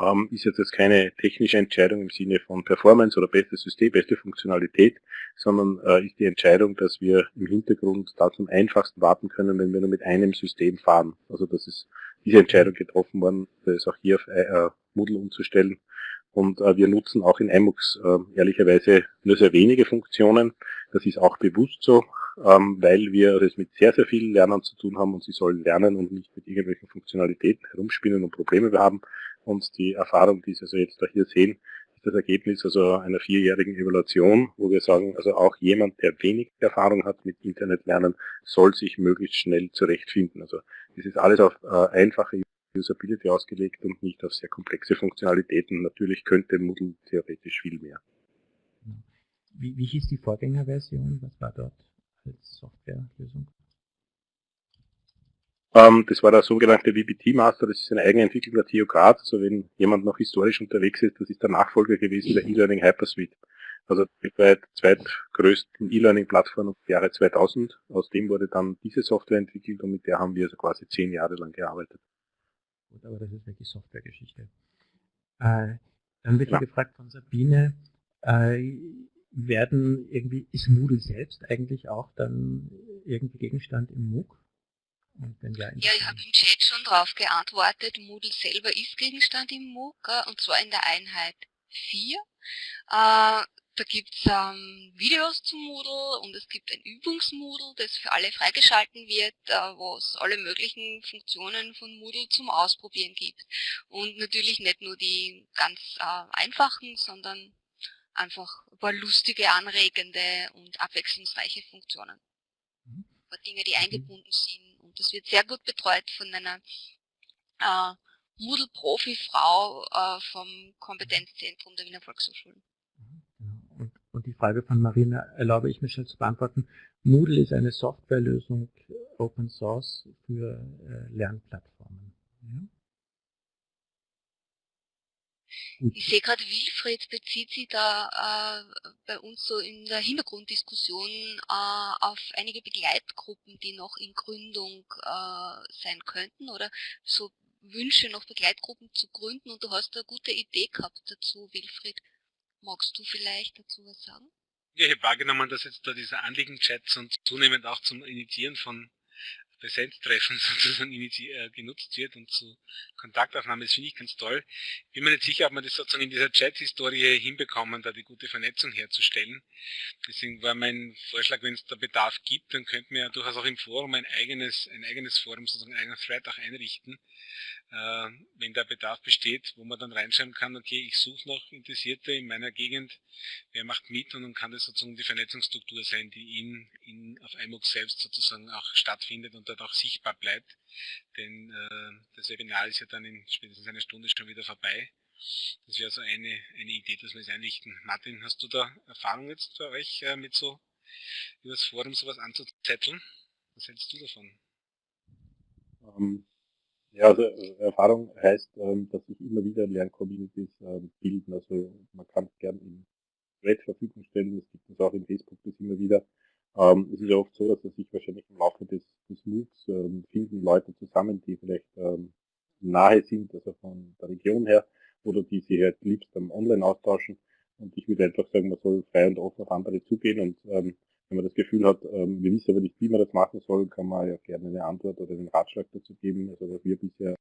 Ähm, ist jetzt, jetzt keine technische Entscheidung im Sinne von Performance oder bestes System, beste Funktionalität, sondern äh, ist die Entscheidung, dass wir im Hintergrund da zum einfachsten warten können, wenn wir nur mit einem System fahren. Also das ist diese Entscheidung getroffen worden, das auch hier auf Moodle umzustellen. Und äh, wir nutzen auch in iMux äh, ehrlicherweise nur sehr wenige Funktionen. Das ist auch bewusst so, ähm, weil wir es mit sehr, sehr vielen Lernern zu tun haben und sie sollen lernen und nicht mit irgendwelchen Funktionalitäten herumspielen und Probleme haben. Und die Erfahrung, die Sie also jetzt da hier sehen, ist das Ergebnis also einer vierjährigen Evaluation, wo wir sagen, also auch jemand, der wenig Erfahrung hat mit Internetlernen, soll sich möglichst schnell zurechtfinden. Also das ist alles auf äh, einfache Usability ausgelegt und nicht auf sehr komplexe Funktionalitäten. Natürlich könnte Moodle theoretisch viel mehr.
Wie, wie hieß die Vorgängerversion? Was war dort als Softwarelösung?
Ähm, das war der sogenannte VBT Master, das ist eine eigene Entwicklung der TU Graz. Also wenn jemand noch historisch unterwegs ist, das ist der Nachfolger gewesen der E-Learning Hypersuite. Also weltweit zweitgrößten E-Learning-Plattform im Jahre 2000. Aus dem wurde dann diese Software entwickelt und mit der haben wir also quasi zehn Jahre lang gearbeitet.
Gut, aber das ist wirklich Softwaregeschichte. Äh, dann wird ja. gefragt von Sabine, äh, werden irgendwie, ist Moodle selbst eigentlich auch dann irgendwie Gegenstand im MOOC?
Ja, ja, ich habe im Chat schon darauf geantwortet. Moodle selber ist Gegenstand im MOOC, und zwar in der Einheit 4. Da gibt es ähm, Videos zum Moodle und es gibt ein Übungsmoodle, das für alle freigeschalten wird, äh, wo es alle möglichen Funktionen von Moodle zum Ausprobieren gibt. Und natürlich nicht nur die ganz äh, einfachen, sondern einfach ein paar lustige, anregende und abwechslungsreiche Funktionen. Mhm. Ein paar Dinge, die mhm. eingebunden sind. Und das wird sehr gut betreut von einer äh, Moodle-Profi-Frau äh, vom Kompetenzzentrum der Wiener Volkshochschulen.
Frage von Marina erlaube ich mir schnell zu beantworten. Moodle ist eine Softwarelösung Open Source für äh, Lernplattformen. Ja?
Ich sehe gerade, Wilfried bezieht sich da äh, bei uns so in der Hintergrunddiskussion äh, auf einige Begleitgruppen, die noch in Gründung äh, sein könnten oder so Wünsche, noch Begleitgruppen zu gründen und du hast eine gute Idee gehabt dazu, Wilfried. Magst du vielleicht dazu was sagen?
Ich habe wahrgenommen, dass jetzt da dieser Anliegen-Chats und zunehmend auch zum Initiieren von Präsenztreffen sozusagen äh, genutzt wird und zu Kontaktaufnahme, das finde ich ganz toll. Bin mir nicht sicher, ob man das sozusagen in dieser Chat-Historie hinbekommen, da die gute Vernetzung herzustellen. Deswegen war mein Vorschlag, wenn es da Bedarf gibt, dann könnten wir ja durchaus auch im Forum ein eigenes, ein eigenes Forum, sozusagen einen eigenen Thread auch einrichten, äh, wenn da Bedarf besteht, wo man dann reinschreiben kann, okay, ich suche noch Interessierte in meiner Gegend, wer macht mit und dann kann das sozusagen die Vernetzungsstruktur sein, die in, in auf iMOOC selbst sozusagen auch stattfindet und dort auch sichtbar bleibt. Denn äh, das Webinar ist ja dann in spätestens einer Stunde schon wieder vorbei. Das wäre so eine, eine Idee, dass wir es einrichten. Martin, hast du da Erfahrung jetzt bei euch äh, mit so über das Forum sowas anzuzetteln? Was hältst du davon?
Ähm, ja, also äh, Erfahrung heißt, ähm, dass sich immer wieder Lerncommunities ähm, bilden. Also man kann es gern in Thread Verfügung stellen, es gibt es auch in Facebook das immer wieder. Ähm, es ist ja oft so, dass sich wahrscheinlich im Laufe des, des MOOCs finden Leute zusammen, die vielleicht nahe sind, also von der Region her, oder die sich halt liebst am Online austauschen. Und ich würde einfach sagen, man soll frei und offen auf andere zugehen und wenn man das Gefühl hat, ähm, wir wissen aber nicht, wie man das machen soll, kann man ja gerne eine Antwort oder einen Ratschlag dazu geben, also was wir bisher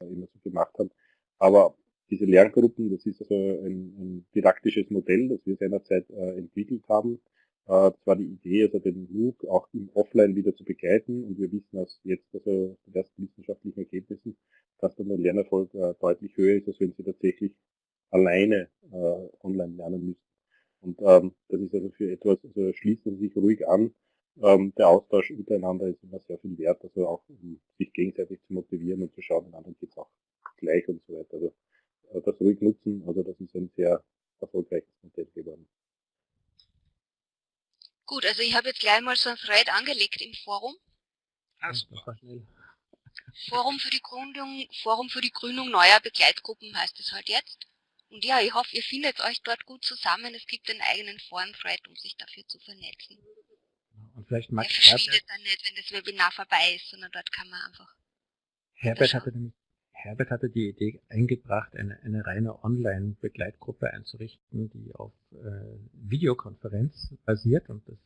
immer so gemacht haben. Aber diese Lerngruppen, das ist also ein, ein didaktisches Modell, das wir seinerzeit äh, entwickelt haben. Äh, das war die Idee, also den MOOC auch im Offline wieder zu begleiten und wir wissen aus jetzt also den ersten wissenschaftlichen Ergebnissen, dass dann der Lernerfolg äh, deutlich höher ist, als wenn sie tatsächlich alleine äh, online lernen müssen. Und ähm, das ist also für etwas, also schließt man sich ruhig an. Ähm, der Austausch untereinander ist immer sehr viel wert, also auch um sich gegenseitig zu motivieren und zu schauen, den anderen geht es auch gleich und so weiter. Also äh, das ruhig nutzen, also das ist ein sehr erfolgreiches Modell geworden.
Gut, also ich habe jetzt gleich mal so ein Thread angelegt im Forum.
Also,
Forum für die Gründung, Forum für die Gründung neuer Begleitgruppen heißt es halt jetzt. Und ja, ich hoffe, ihr findet euch dort gut zusammen. Es gibt einen eigenen Foren-Thread, um sich dafür zu vernetzen.
Und vielleicht mag
Der verschwindet dann nicht, wenn das Webinar vorbei ist, sondern dort kann man einfach.
Herbert hatte nämlich Herbert hatte die Idee eingebracht, eine, eine reine Online-Begleitgruppe einzurichten, die auf äh, Videokonferenz basiert und das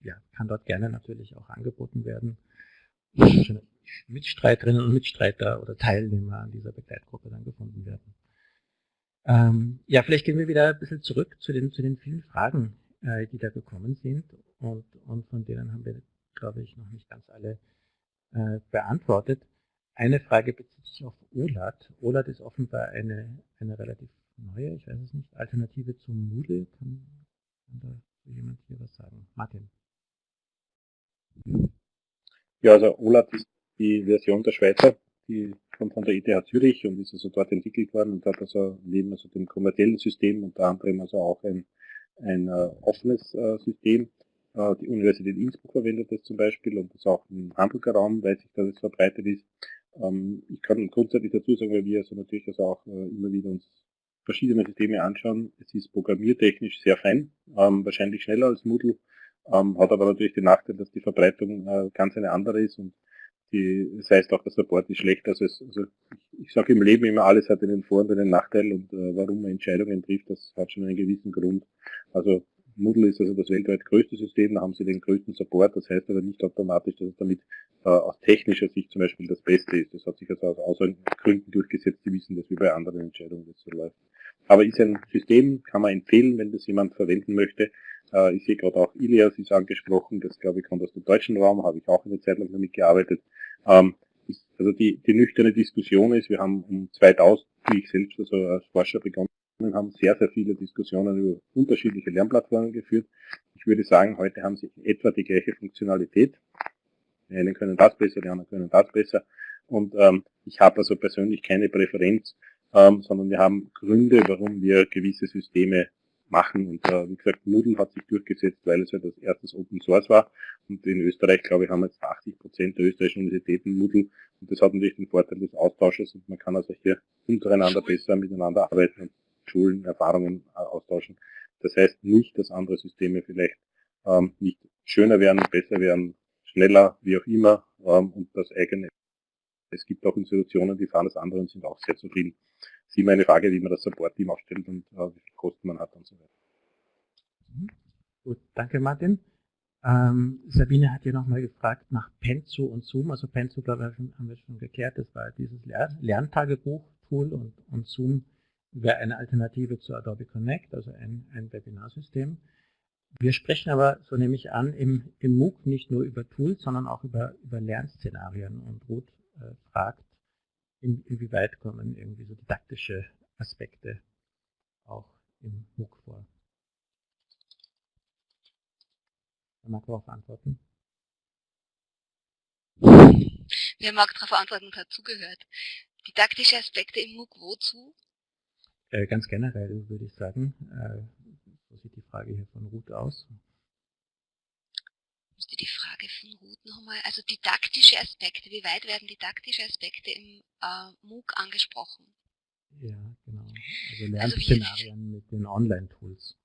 ja, kann dort gerne natürlich auch angeboten werden. Mitstreiterinnen und Mitstreiter oder Teilnehmer an dieser Begleitgruppe dann gefunden werden. Ähm, ja, vielleicht gehen wir wieder ein bisschen zurück zu den, zu den vielen Fragen, äh, die da gekommen sind und, und von denen haben wir, glaube ich, noch nicht ganz alle äh, beantwortet. Eine Frage bezieht sich auf OLAT. OLAT ist offenbar eine, eine relativ neue, ich weiß es nicht, Alternative zum Moodle. Kann, kann da jemand hier was sagen? Martin.
Ja, also OLAT ist die Version der Schweizer, die kommt von der ETH Zürich und ist also dort entwickelt worden und hat also neben also dem kommerziellen System unter anderem also auch ein, ein uh, offenes uh, System. Uh, die Universität Innsbruck verwendet das zum Beispiel und das auch im Hamburger Raum, weiß ich, dass es verbreitet ist. Ähm, ich kann grundsätzlich dazu sagen, weil wir also natürlich also auch immer wieder uns verschiedene Systeme anschauen. Es ist programmiertechnisch sehr fein, ähm, wahrscheinlich schneller als Moodle, ähm, hat aber natürlich den Nachteil, dass die Verbreitung ganz eine andere ist und die, das heißt auch, der Support ist schlecht. Also, es, also ich, ich sage im Leben immer, alles hat einen Vor- und einen Nachteil und äh, warum man Entscheidungen trifft, das hat schon einen gewissen Grund. Also Moodle ist also das weltweit größte System, da haben sie den größten Support, das heißt aber nicht automatisch, dass es damit äh, aus technischer Sicht zum Beispiel das Beste ist. Das hat sich also aus Gründen durchgesetzt, die wissen das wie bei anderen Entscheidungen das so läuft. Aber ist ein System, kann man empfehlen, wenn das jemand verwenden möchte. Äh, ich sehe gerade auch Ilias ist angesprochen, das glaube ich kommt aus dem deutschen Raum, habe ich auch eine Zeit lang damit gearbeitet. Ähm, also die, die nüchterne Diskussion ist, wir haben um 2000, wie ich selbst also als Forscher begonnen haben sehr, sehr viele Diskussionen über unterschiedliche Lernplattformen geführt. Ich würde sagen, heute haben sie etwa die gleiche Funktionalität. Die einen können das besser, die anderen können das besser. Und ähm, ich habe also persönlich keine Präferenz, ähm, sondern wir haben Gründe, warum wir gewisse Systeme machen. Und äh, wie gesagt, Moodle hat sich durchgesetzt, weil es ja das erstes Open Source war. Und in Österreich, glaube ich, haben jetzt 80 Prozent der österreichischen Universitäten Moodle. Und das hat natürlich den Vorteil des Austausches und man kann also hier untereinander besser miteinander arbeiten Schulen Erfahrungen äh, austauschen. Das heißt nicht, dass andere Systeme vielleicht ähm, nicht schöner werden, besser werden, schneller, wie auch immer, ähm, und das eigene. Es gibt auch Institutionen, die fahren das andere und sind auch sehr zufrieden. Sie meine Frage, wie man das Support-Team aufstellt und äh, wie viel Kosten man hat und so weiter.
Mhm. Gut, danke Martin. Ähm, Sabine hat hier nochmal gefragt nach Penzo und Zoom. Also Penzo, glaube ich, haben wir schon geklärt. Das war dieses Lerntagebuch-Tool und, und Zoom wäre eine Alternative zu Adobe Connect, also ein, ein Webinarsystem. Wir sprechen aber, so nehme ich an, im, im MOOC nicht nur über Tools, sondern auch über, über Lernszenarien. Und Ruth äh, fragt, in, inwieweit kommen irgendwie so didaktische Aspekte auch im MOOC vor. Wer mag darauf antworten?
Wer mag darauf antworten und hat zugehört? Didaktische Aspekte im MOOC wozu?
Äh, ganz generell würde ich sagen, äh, so sieht die Frage hier von Ruth aus.
Müsste die Frage von Ruth nochmal, also didaktische Aspekte, wie weit werden didaktische Aspekte im äh, MOOC angesprochen?
Ja, genau. Also Lernszenarien also mit den Online-Tools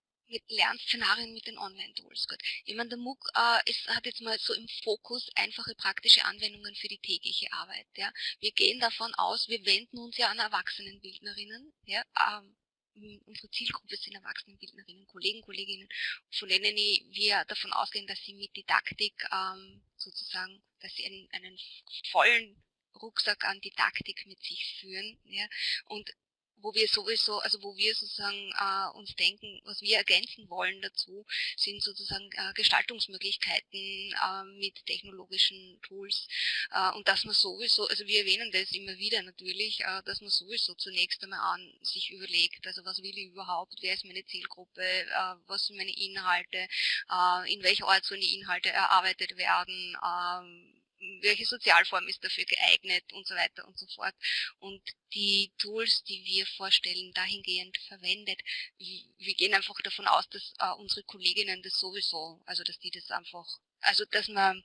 Lernszenarien mit den Online-Tools. Gut. Ich meine, der MOOC äh, ist, hat jetzt mal so im Fokus einfache praktische Anwendungen für die tägliche Arbeit. Ja. Wir gehen davon aus, wir wenden uns ja an Erwachsenenbildnerinnen. Ja. Ähm, unsere Zielgruppe sind Erwachsenenbildnerinnen, Kollegen, Kolleginnen, von denen wir davon ausgehen, dass sie mit Didaktik ähm, sozusagen, dass sie einen, einen vollen Rucksack an Didaktik mit sich führen. Ja. Und wo wir sowieso, also wo wir sozusagen äh, uns denken, was wir ergänzen wollen dazu, sind sozusagen äh, Gestaltungsmöglichkeiten äh, mit technologischen Tools äh, und dass man sowieso, also wir erwähnen das immer wieder natürlich, äh, dass man sowieso zunächst einmal an sich überlegt, also was will ich überhaupt, wer ist meine Zielgruppe, äh, was sind meine Inhalte, äh, in welcher Art sollen die Inhalte erarbeitet werden, äh, welche Sozialform ist dafür geeignet und so weiter und so fort. Und die Tools, die wir vorstellen, dahingehend verwendet. Wir gehen einfach davon aus, dass äh, unsere Kolleginnen das sowieso, also dass die das einfach, also dass man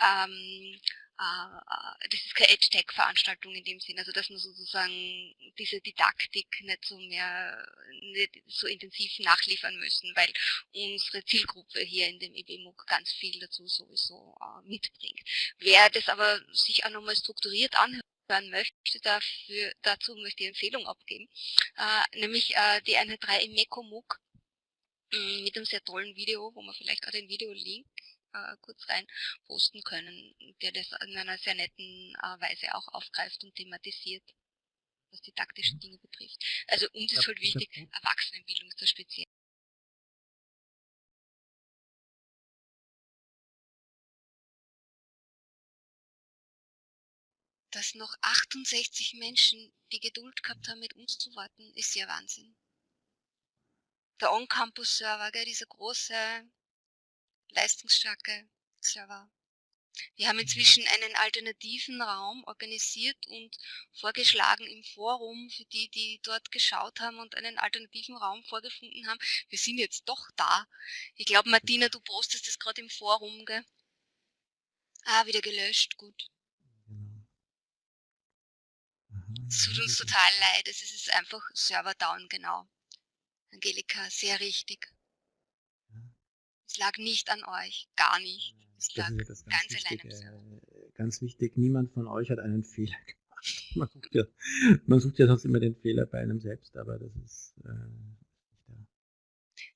ähm, äh, das ist keine Edge-Tech-Veranstaltung in dem Sinn, also dass man sozusagen diese Didaktik nicht so mehr, nicht so intensiv nachliefern müssen, weil unsere Zielgruppe hier in dem EBMUG ganz viel dazu sowieso äh, mitbringt. Wer das aber sich auch nochmal strukturiert anhören möchte, dafür, dazu möchte ich Empfehlung abgeben, äh, nämlich äh, die Einheit 3 im MECO-MOOC mm, mit einem sehr tollen Video, wo man vielleicht auch den Video-Link äh, kurz rein posten können, der das in einer sehr netten äh, Weise auch aufgreift und thematisiert, was die taktischen Dinge betrifft. Also uns ist halt wichtig, Erwachsenenbildung ist da speziell. Dass noch 68 Menschen die Geduld gehabt haben, mit uns zu warten, ist ja Wahnsinn. Der On-Campus-Server, dieser große leistungsstarke Server. Wir haben inzwischen einen alternativen Raum organisiert und vorgeschlagen im Forum für die, die dort geschaut haben und einen alternativen Raum vorgefunden haben. Wir sind jetzt doch da. Ich glaube, Martina, du postest das gerade im Forum, gell? Ah, wieder gelöscht, gut. Es tut uns total leid, es ist einfach Server down, genau. Angelika, sehr richtig. Es lag nicht an euch, gar nicht. Es lag
das ist ganz, ganz wichtig, äh, ganz wichtig, niemand von euch hat einen Fehler gemacht. Man sucht, ja, man sucht ja sonst immer den Fehler bei einem selbst, aber das ist äh, nicht
da.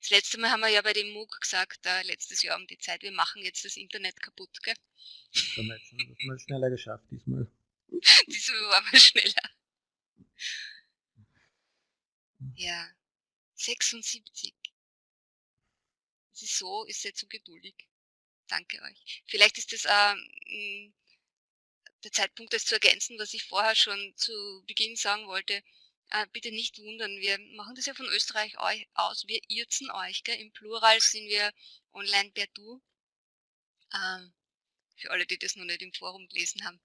Das letzte Mal haben wir ja bei dem MOOC gesagt, äh, letztes Jahr um die Zeit, wir machen jetzt das Internet kaputt, gell?
Das haben wir jetzt schon, das haben wir schneller geschafft diesmal.
diesmal waren wir schneller. Ja, 76 sie so, ist sehr zu geduldig. Danke euch. Vielleicht ist das ähm, der Zeitpunkt, das zu ergänzen, was ich vorher schon zu Beginn sagen wollte. Äh, bitte nicht wundern, wir machen das ja von Österreich aus, wir irzen euch. Gell? Im Plural sind wir online per Du. Ähm, für alle, die das noch nicht im Forum gelesen haben.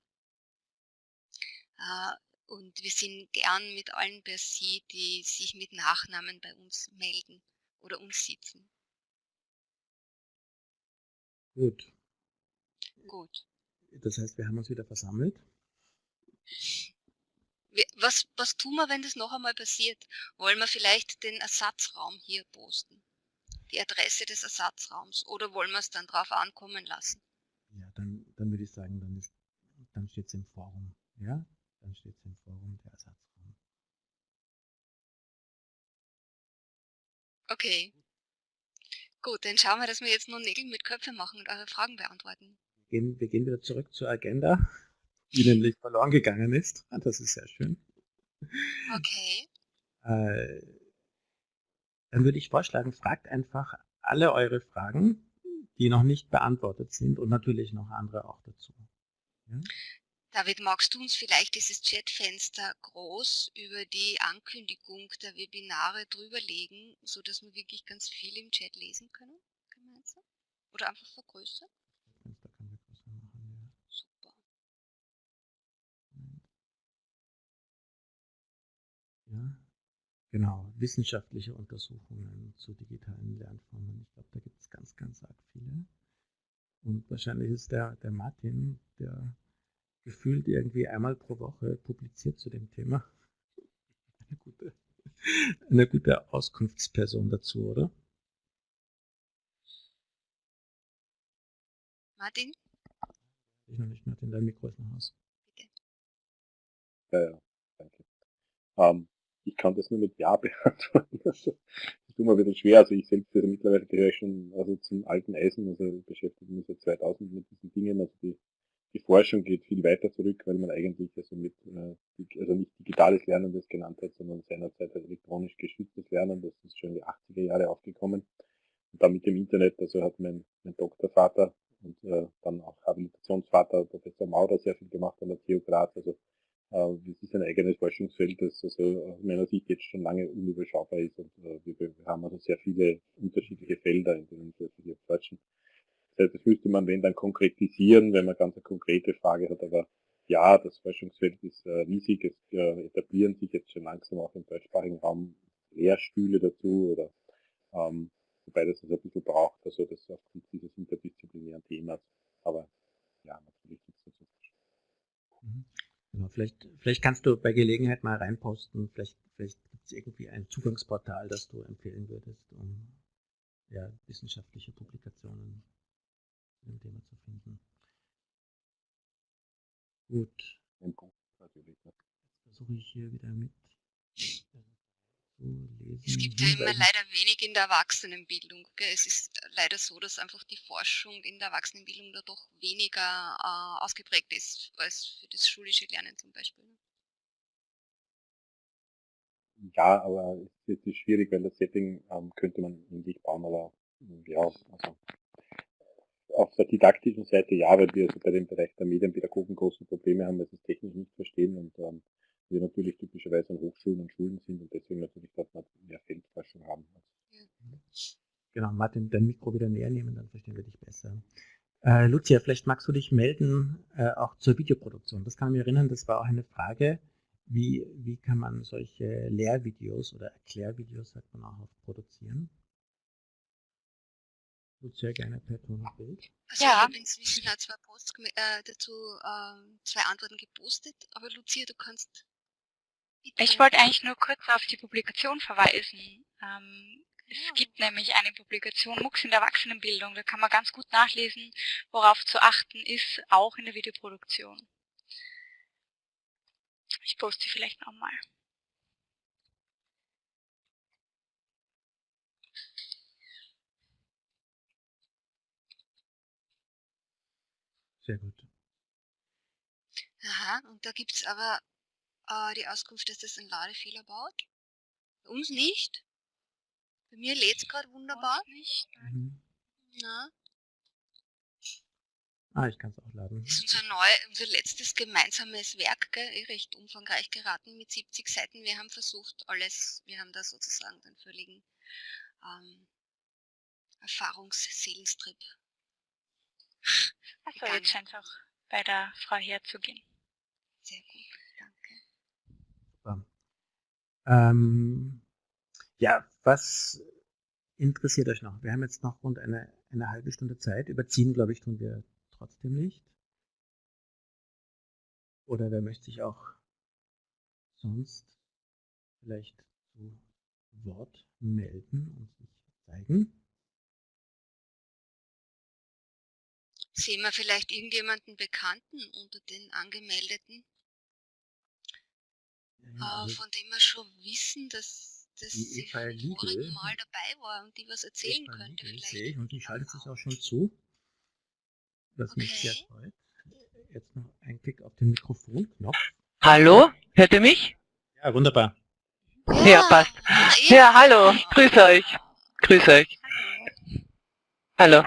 Äh, und wir sind gern mit allen per Sie, die sich mit Nachnamen bei uns melden oder uns sitzen.
Gut.
Gut.
Das heißt, wir haben uns wieder versammelt.
Was, was tun wir, wenn das noch einmal passiert? Wollen wir vielleicht den Ersatzraum hier posten? Die Adresse des Ersatzraums? Oder wollen wir es dann drauf ankommen lassen?
Ja, dann, dann würde ich sagen, dann, dann steht es im Forum. Ja, dann steht es im Forum der Ersatzraum.
Okay. Gut, dann schauen wir, dass wir jetzt nur Nägel mit Köpfen machen und eure Fragen beantworten.
Wir gehen, wir gehen wieder zurück zur Agenda, die nämlich verloren gegangen ist. Ah, das ist sehr schön.
Okay.
Äh, dann würde ich vorschlagen, fragt einfach alle eure Fragen, die noch nicht beantwortet sind und natürlich noch andere auch dazu.
Ja? David, magst du uns vielleicht dieses Chatfenster groß über die Ankündigung der Webinare drüberlegen, sodass wir wirklich ganz viel im Chat lesen können? Gemeinsam? Oder einfach vergrößern? Fenster kann wir größer machen, ja. Super.
Ja, genau. Wissenschaftliche Untersuchungen zu digitalen Lernformen. Ich glaube, da gibt es ganz, ganz arg viele. Und wahrscheinlich ist der, der Martin, der gefühlt irgendwie einmal pro Woche publiziert zu dem Thema. Eine gute, eine gute Auskunftsperson dazu, oder?
Martin?
Ich noch nicht, Martin, dein Mikro ist noch aus. Bitte.
Ja, ja, danke. Ähm, ich kann das nur mit Ja beantworten. das ist immer wieder schwer. Also ich selbst also mittlerweile gehöre schon also zum alten Eisen, also beschäftige mich seit 2000 mit diesen Dingen, also die die Forschung geht viel weiter zurück, weil man eigentlich also mit, äh, also nicht digitales Lernen das genannt hat, sondern seinerzeit elektronisch geschütztes Lernen, das ist schon in die 80er Jahre aufgekommen. Und dann mit dem Internet, also hat mein, mein Doktorvater und äh, dann auch Habilitationsvater Professor Maurer sehr viel gemacht an der Graz. Also äh, das ist ein eigenes Forschungsfeld, das also aus meiner Sicht jetzt schon lange unüberschaubar ist und äh, wir, wir haben also sehr viele unterschiedliche Felder, in denen wir forschen. Das heißt, das müsste man, wenn dann konkretisieren, wenn man ganz eine konkrete Frage hat, aber ja, das Forschungsfeld ist äh, riesig, es äh, etablieren sich jetzt schon langsam auch im deutschsprachigen Raum Lehrstühle dazu oder ähm, wobei das also ein bisschen braucht, also das aufgrund dieses interdisziplinären Themas. Aber ja, natürlich gibt es dazu.
Mhm. Genau, vielleicht, vielleicht kannst du bei Gelegenheit mal reinposten, vielleicht, vielleicht gibt es irgendwie ein Zugangsportal, das du empfehlen würdest, um ja, wissenschaftliche Publikationen zu dem Thema zu finden. Gut. Jetzt versuche ich hier wieder mit
lesen. Es gibt ja immer leider wenig in der Erwachsenenbildung. Gell? Es ist leider so, dass einfach die Forschung in der Erwachsenenbildung da doch weniger äh, ausgeprägt ist als für das schulische Lernen zum Beispiel.
Ja, aber es ist schwierig, weil das Setting ähm, könnte man ähnlich bauen, aber ja, also auf der didaktischen Seite ja, weil wir also bei dem Bereich der Medienpädagogen große Probleme haben, weil sie es technisch nicht verstehen und ähm, wir natürlich typischerweise an Hochschulen und Schulen sind und deswegen natürlich dort mehr Feldforschung haben.
Genau, Martin, dein Mikro wieder näher nehmen, dann verstehen wir dich besser. Äh, Lucia, vielleicht magst du dich melden, äh, auch zur Videoproduktion. Das kann ich mich erinnern, das war auch eine Frage, wie, wie kann man solche Lehrvideos oder Erklärvideos, sagt man auch, produzieren? Lucia, gerne per Ton und Bild.
Also ja. ich habe inzwischen zwei Posts äh, dazu, äh, zwei Antworten gepostet, aber Lucia, du kannst
ich wollte eigentlich nur kurz auf die Publikation verweisen. Ähm, es ja. gibt nämlich eine Publikation MOOCs in der Erwachsenenbildung. Da kann man ganz gut nachlesen, worauf zu achten ist, auch in der Videoproduktion. Ich poste sie vielleicht nochmal.
Sehr gut.
Aha, und da gibt es aber äh, die Auskunft, dass das einen Ladefehler baut. Bei uns nicht. Bei mir lädt es gerade wunderbar. Mhm. Na.
Ah, ich kann es auch laden.
Das ist unser, neu, unser letztes gemeinsames Werk, gell, recht umfangreich geraten mit 70 Seiten. Wir haben versucht, alles, wir haben da sozusagen den völligen ähm, Erfahrungsseelenstrip.
Achso, jetzt scheint es auch bei der Frau herzugehen.
Sehr gut.
Ähm, ja, was interessiert euch noch? Wir haben jetzt noch rund eine, eine halbe Stunde Zeit. Überziehen, glaube ich, tun wir trotzdem nicht. Oder wer möchte sich auch sonst vielleicht zu Wort melden und sich zeigen?
Sehen wir vielleicht irgendjemanden Bekannten unter den Angemeldeten? äh, von dem wir schon wissen, dass, dass sie vom vorigen Mal dabei war und die was erzählen Eva könnte
Liegel, vielleicht. Ich, und die schaltet sich auch schon zu, was okay. mich sehr freut. Jetzt noch ein Klick auf den Mikrofonknopf.
Hallo, hört ihr mich?
Ja, wunderbar.
Ja, ja passt. Ja, ja hallo, grüße euch. Grüße euch. Hallo.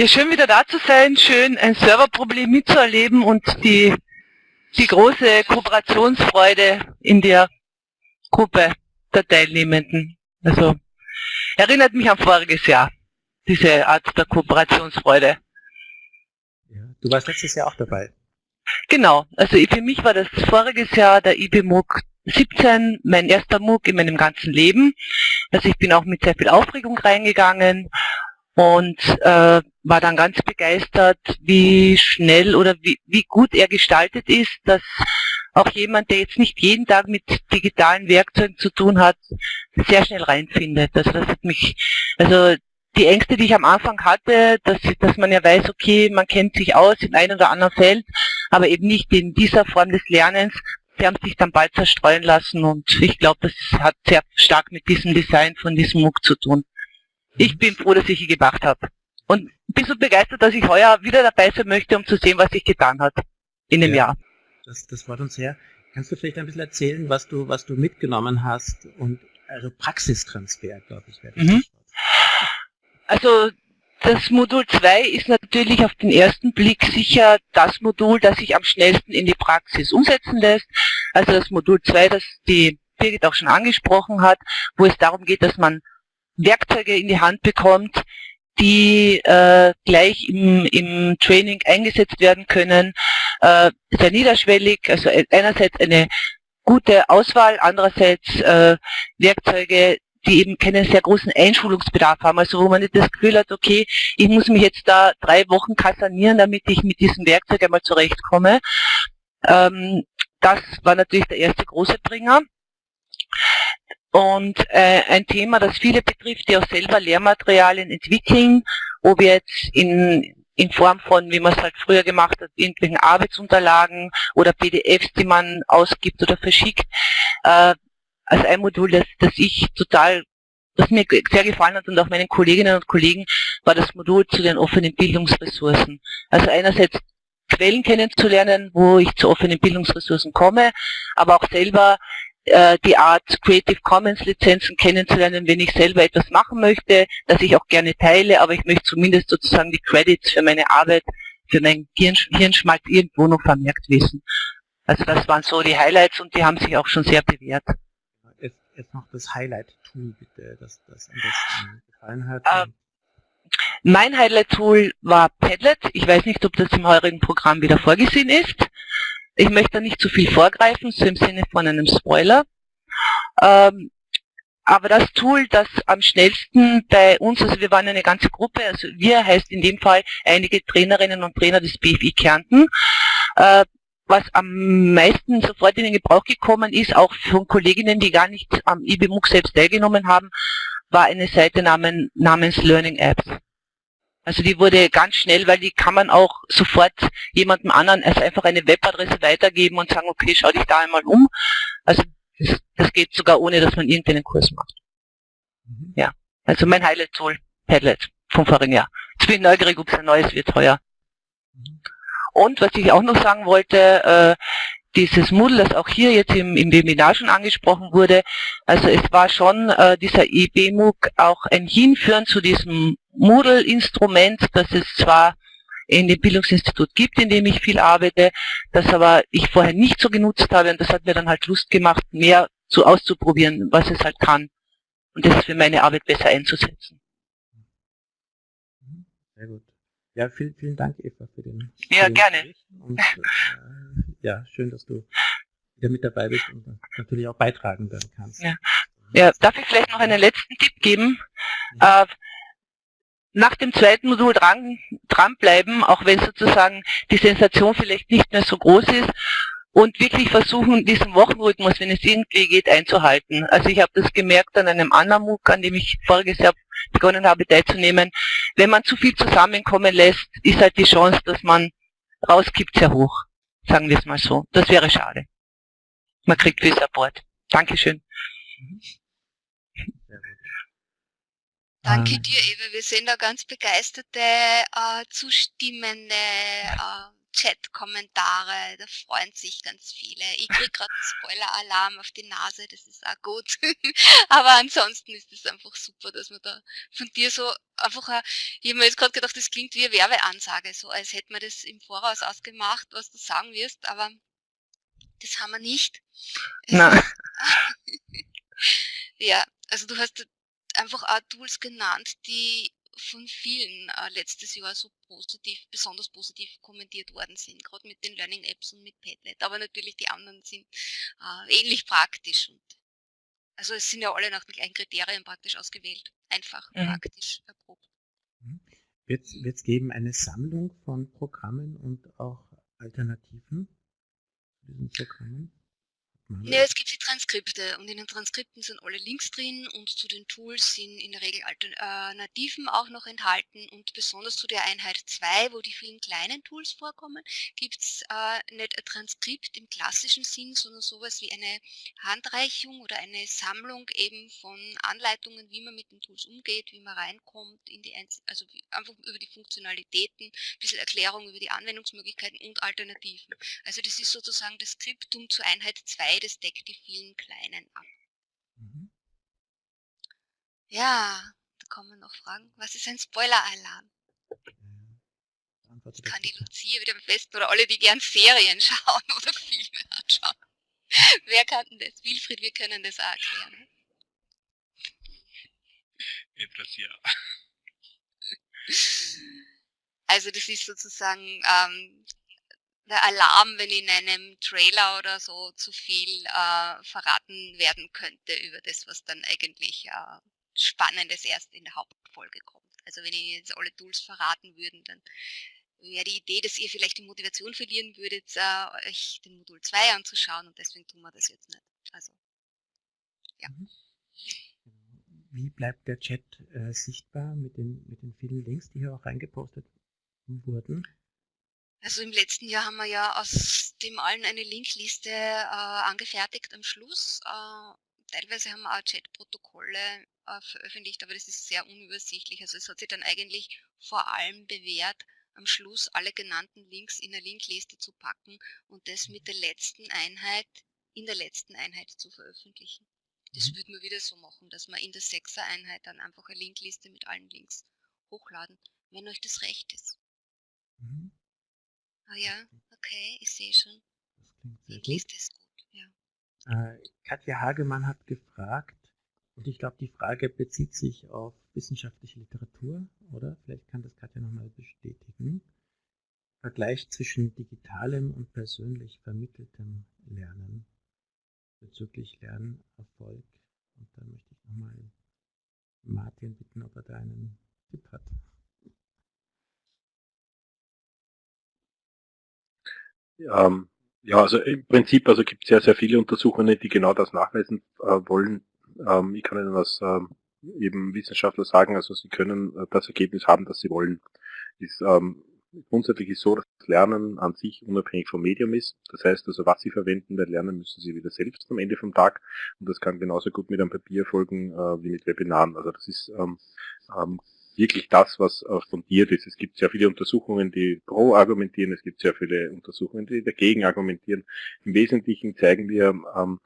Ja, schön wieder da zu sein, schön ein Serverproblem mitzuerleben und die die große Kooperationsfreude in der Gruppe der Teilnehmenden. Also erinnert mich an voriges Jahr, diese Art der Kooperationsfreude.
Ja, du warst letztes Jahr auch dabei.
Genau, also für mich war das voriges Jahr der IB MOOC 17 mein erster MOOC in meinem ganzen Leben. Also ich bin auch mit sehr viel Aufregung reingegangen und äh, war dann ganz begeistert, wie schnell oder wie, wie gut er gestaltet ist, dass auch jemand, der jetzt nicht jeden Tag mit digitalen Werkzeugen zu tun hat, sehr schnell reinfindet. Also das hat mich, also die Ängste, die ich am Anfang hatte, dass, dass man ja weiß, okay, man kennt sich aus in einem oder anderen Feld, aber eben nicht in dieser Form des Lernens, die haben sich dann bald zerstreuen lassen und ich glaube, das hat sehr stark mit diesem Design von diesem MOOC zu tun. Ich bin froh, dass ich ihn gemacht habe. Und bin so begeistert, dass ich heuer wieder dabei sein möchte, um zu sehen, was sich getan hat in dem ja, Jahr.
Das, das freut uns sehr. Kannst du vielleicht ein bisschen erzählen, was du, was du mitgenommen hast und also Praxistransfer, glaube ich, wäre mhm.
Also das Modul 2 ist natürlich auf den ersten Blick sicher das Modul, das sich am schnellsten in die Praxis umsetzen lässt. Also das Modul 2, das die Birgit auch schon angesprochen hat, wo es darum geht, dass man Werkzeuge in die Hand bekommt, die äh, gleich im, im Training eingesetzt werden können, äh, sehr niederschwellig, also einerseits eine gute Auswahl, andererseits äh, Werkzeuge, die eben keinen sehr großen Einschulungsbedarf haben, also wo man nicht das Gefühl hat, okay, ich muss mich jetzt da drei Wochen kasernieren, damit ich mit diesem Werkzeug einmal zurechtkomme. Ähm, das war natürlich der erste große Bringer. Und äh, ein Thema, das viele betrifft, die auch selber Lehrmaterialien entwickeln, wir jetzt in, in Form von, wie man es halt früher gemacht hat, irgendwelchen Arbeitsunterlagen oder PDFs, die man ausgibt oder verschickt, äh, als ein Modul, das, das ich total, das mir sehr gefallen hat und auch meinen Kolleginnen und Kollegen, war das Modul zu den offenen Bildungsressourcen. Also einerseits Quellen kennenzulernen, wo ich zu offenen Bildungsressourcen komme, aber auch selber äh, die Art Creative Commons Lizenzen kennenzulernen, wenn ich selber etwas machen möchte, das ich auch gerne teile, aber ich möchte zumindest sozusagen die Credits für meine Arbeit, für mein Hirnschmalz irgendwo noch vermerkt wissen. Also das waren so die Highlights und die haben sich auch schon sehr bewährt
jetzt noch das Highlight-Tool bitte, das, das am besten gefallen hat?
Uh, mein Highlight-Tool war Padlet. Ich weiß nicht, ob das im heurigen Programm wieder vorgesehen ist. Ich möchte nicht zu viel vorgreifen, so im Sinne von einem Spoiler. Ähm, aber das Tool, das am schnellsten bei uns, also wir waren eine ganze Gruppe, also wir heißt in dem Fall einige Trainerinnen und Trainer des BFI Kärnten, äh, was am meisten sofort in den Gebrauch gekommen ist, auch von Kolleginnen, die gar nicht am IBMUG selbst teilgenommen haben, war eine Seite namen, namens Learning Apps. Also die wurde ganz schnell, weil die kann man auch sofort jemandem anderen also einfach eine Webadresse weitergeben und sagen, okay, schau dich da einmal um. Also das, das geht sogar ohne, dass man irgendeinen Kurs macht. Mhm. Ja, also mein Highlight-Tool, Padlet vom vorigen Jahr. Jetzt bin ich neugierig, ob es ein neues wird heuer. Mhm. Und was ich auch noch sagen wollte, äh, dieses Moodle, das auch hier jetzt im, im Webinar schon angesprochen wurde, also es war schon äh, dieser IBMOOC auch ein Hinführen zu diesem Moodle-Instrument, das es zwar in dem Bildungsinstitut gibt, in dem ich viel arbeite, das aber ich vorher nicht so genutzt habe und das hat mir dann halt Lust gemacht, mehr zu auszuprobieren, was es halt kann und das für meine Arbeit besser einzusetzen.
Sehr gut. Ja, vielen, vielen Dank, Eva, für den.
Ja, den gerne.
Und, äh, ja, schön, dass du wieder mit dabei bist und natürlich auch beitragen werden kannst.
Ja. ja, darf ich vielleicht noch einen letzten Tipp geben? Ja. Äh, nach dem zweiten Modul dran, dranbleiben, auch wenn sozusagen die Sensation vielleicht nicht mehr so groß ist und wirklich versuchen, diesen Wochenrhythmus, wenn es irgendwie geht, einzuhalten. Also ich habe das gemerkt an einem anderen MOOC, an dem ich voriges Jahr begonnen habe teilzunehmen. Wenn man zu viel zusammenkommen lässt, ist halt die Chance, dass man rauskippt, sehr hoch. Sagen wir es mal so. Das wäre schade. Man kriegt viel Support. Dankeschön.
Danke dir, Eva. Wir sind da ganz begeisterte, äh, zustimmende äh, Chat-Kommentare, da freuen sich ganz viele. Ich kriege gerade einen Spoiler-Alarm auf die Nase, das ist auch gut. Aber ansonsten ist es einfach super, dass man da von dir so einfach, ein, ich habe mir jetzt gerade gedacht, das klingt wie eine Werbeansage, so als hätten wir das im Voraus ausgemacht, was du sagen wirst, aber das haben wir nicht.
Nein.
ja, also du hast einfach auch Tools genannt, die von vielen äh, letztes Jahr so positiv, besonders positiv kommentiert worden sind, gerade mit den Learning Apps und mit Padlet. Aber natürlich die anderen sind äh, ähnlich praktisch. Und also es sind ja alle nach den gleichen Kriterien praktisch ausgewählt. Einfach, mhm. praktisch, erprobt.
Wird es geben eine Sammlung von Programmen und auch Alternativen zu diesen Programmen?
Ja, es gibt die Transkripte und in den Transkripten sind alle Links drin und zu den Tools sind in der Regel Alternativen auch noch enthalten und besonders zu der Einheit 2, wo die vielen kleinen Tools vorkommen, gibt es äh, nicht ein Transkript im klassischen Sinn, sondern sowas wie eine Handreichung oder eine Sammlung eben von Anleitungen, wie man mit den Tools umgeht, wie man reinkommt, in die Einz also einfach über die Funktionalitäten, ein bisschen Erklärung über die Anwendungsmöglichkeiten und Alternativen. Also das ist sozusagen das Skriptum zur Einheit 2, das deckt die vielen kleinen ab. Mhm. Ja, da kommen noch Fragen. Was ist ein Spoiler-Alarm? Ich kann die Lucia wieder am besten oder alle, die gern Serien schauen oder Filme anschauen. Wer kann denn das? Wilfried, wir können das auch erklären.
Etwas ja.
Also das ist sozusagen ähm, der Alarm, wenn in einem Trailer oder so zu viel äh, verraten werden könnte über das, was dann eigentlich äh, Spannendes erst in der Hauptfolge kommt. Also wenn Ihnen jetzt alle Tools verraten würden, dann wäre die Idee, dass ihr vielleicht die Motivation verlieren würdet, äh, euch den Modul 2 anzuschauen und deswegen tun wir das jetzt nicht. Also, ja. Mhm.
Wie bleibt der Chat äh, sichtbar mit den, mit den vielen Links, die hier auch reingepostet wurden?
Also im letzten Jahr haben wir ja aus dem allen eine Linkliste äh, angefertigt am Schluss. Äh, teilweise haben wir auch Chatprotokolle äh, veröffentlicht, aber das ist sehr unübersichtlich. Also es hat sich dann eigentlich vor allem bewährt, am Schluss alle genannten Links in eine Linkliste zu packen und das mit der letzten Einheit in der letzten Einheit zu veröffentlichen. Das mhm. würden wir wieder so machen, dass wir in der sechser Einheit dann einfach eine Linkliste mit allen Links hochladen, wenn euch das recht ist. Ah ja, okay, ich sehe schon.
Das klingt sehr gut. ist gut, ja. Äh, Katja Hagemann hat gefragt, und ich glaube, die Frage bezieht sich auf wissenschaftliche Literatur, oder? Vielleicht kann das Katja nochmal bestätigen. Vergleich zwischen digitalem und persönlich vermitteltem Lernen bezüglich Lernerfolg. Und da möchte ich nochmal Martin bitten, ob er da einen Tipp hat.
Ähm, ja, also im Prinzip also gibt es sehr, sehr viele Untersuchungen, die genau das nachweisen äh, wollen. Ähm, ich kann Ihnen das ähm, eben Wissenschaftler sagen, also sie können äh, das Ergebnis haben, das sie wollen. Ist, ähm, grundsätzlich ist so, dass das Lernen an sich unabhängig vom Medium ist. Das heißt also, was Sie verwenden bei Lernen, müssen Sie wieder selbst am Ende vom Tag. Und das kann genauso gut mit einem Papier folgen äh, wie mit Webinaren. Also das ist ähm, ähm, wirklich das, was äh, fundiert ist. Es gibt sehr viele Untersuchungen, die pro argumentieren, es gibt sehr viele Untersuchungen, die dagegen argumentieren. Im Wesentlichen zeigen wir, ähm,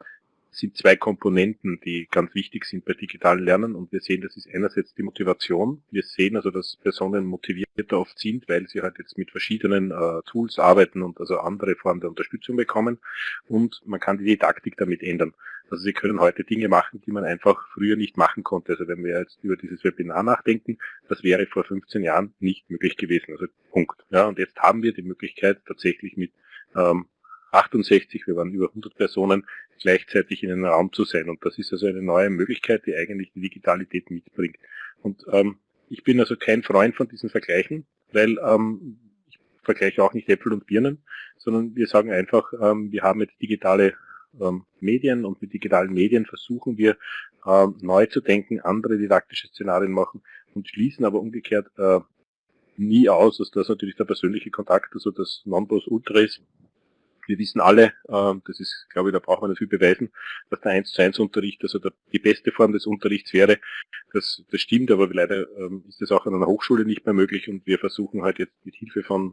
sind zwei Komponenten, die ganz wichtig sind bei digitalen Lernen und wir sehen, das ist einerseits die Motivation. Wir sehen also, dass Personen motivierter oft sind, weil sie halt jetzt mit verschiedenen äh, Tools arbeiten und also andere Formen der Unterstützung bekommen und man kann die Didaktik damit ändern. Also Sie können heute Dinge machen, die man einfach früher nicht machen konnte. Also wenn wir jetzt über dieses Webinar nachdenken, das wäre vor 15 Jahren nicht möglich gewesen. Also Punkt. Ja, und jetzt haben wir die Möglichkeit, tatsächlich mit ähm, 68, wir waren über 100 Personen, gleichzeitig in einem Raum zu sein. Und das ist also eine neue Möglichkeit, die eigentlich die Digitalität mitbringt. Und ähm, ich bin also kein Freund von diesen Vergleichen, weil ähm, ich vergleiche auch nicht Äpfel und Birnen, sondern wir sagen einfach, ähm, wir haben jetzt digitale ähm, Medien und mit digitalen Medien versuchen wir ähm, neu zu denken, andere didaktische Szenarien machen und schließen aber umgekehrt äh, nie aus, dass das natürlich der persönliche Kontakt, also das Non-Plus-Ultra ist. Wir wissen alle, äh, das ist, glaube ich, da braucht man viel beweisen, dass der 1 zu 1 Unterricht, also der, die beste Form des Unterrichts wäre. Das, das stimmt, aber leider ähm, ist das auch an einer Hochschule nicht mehr möglich und wir versuchen halt jetzt mit Hilfe von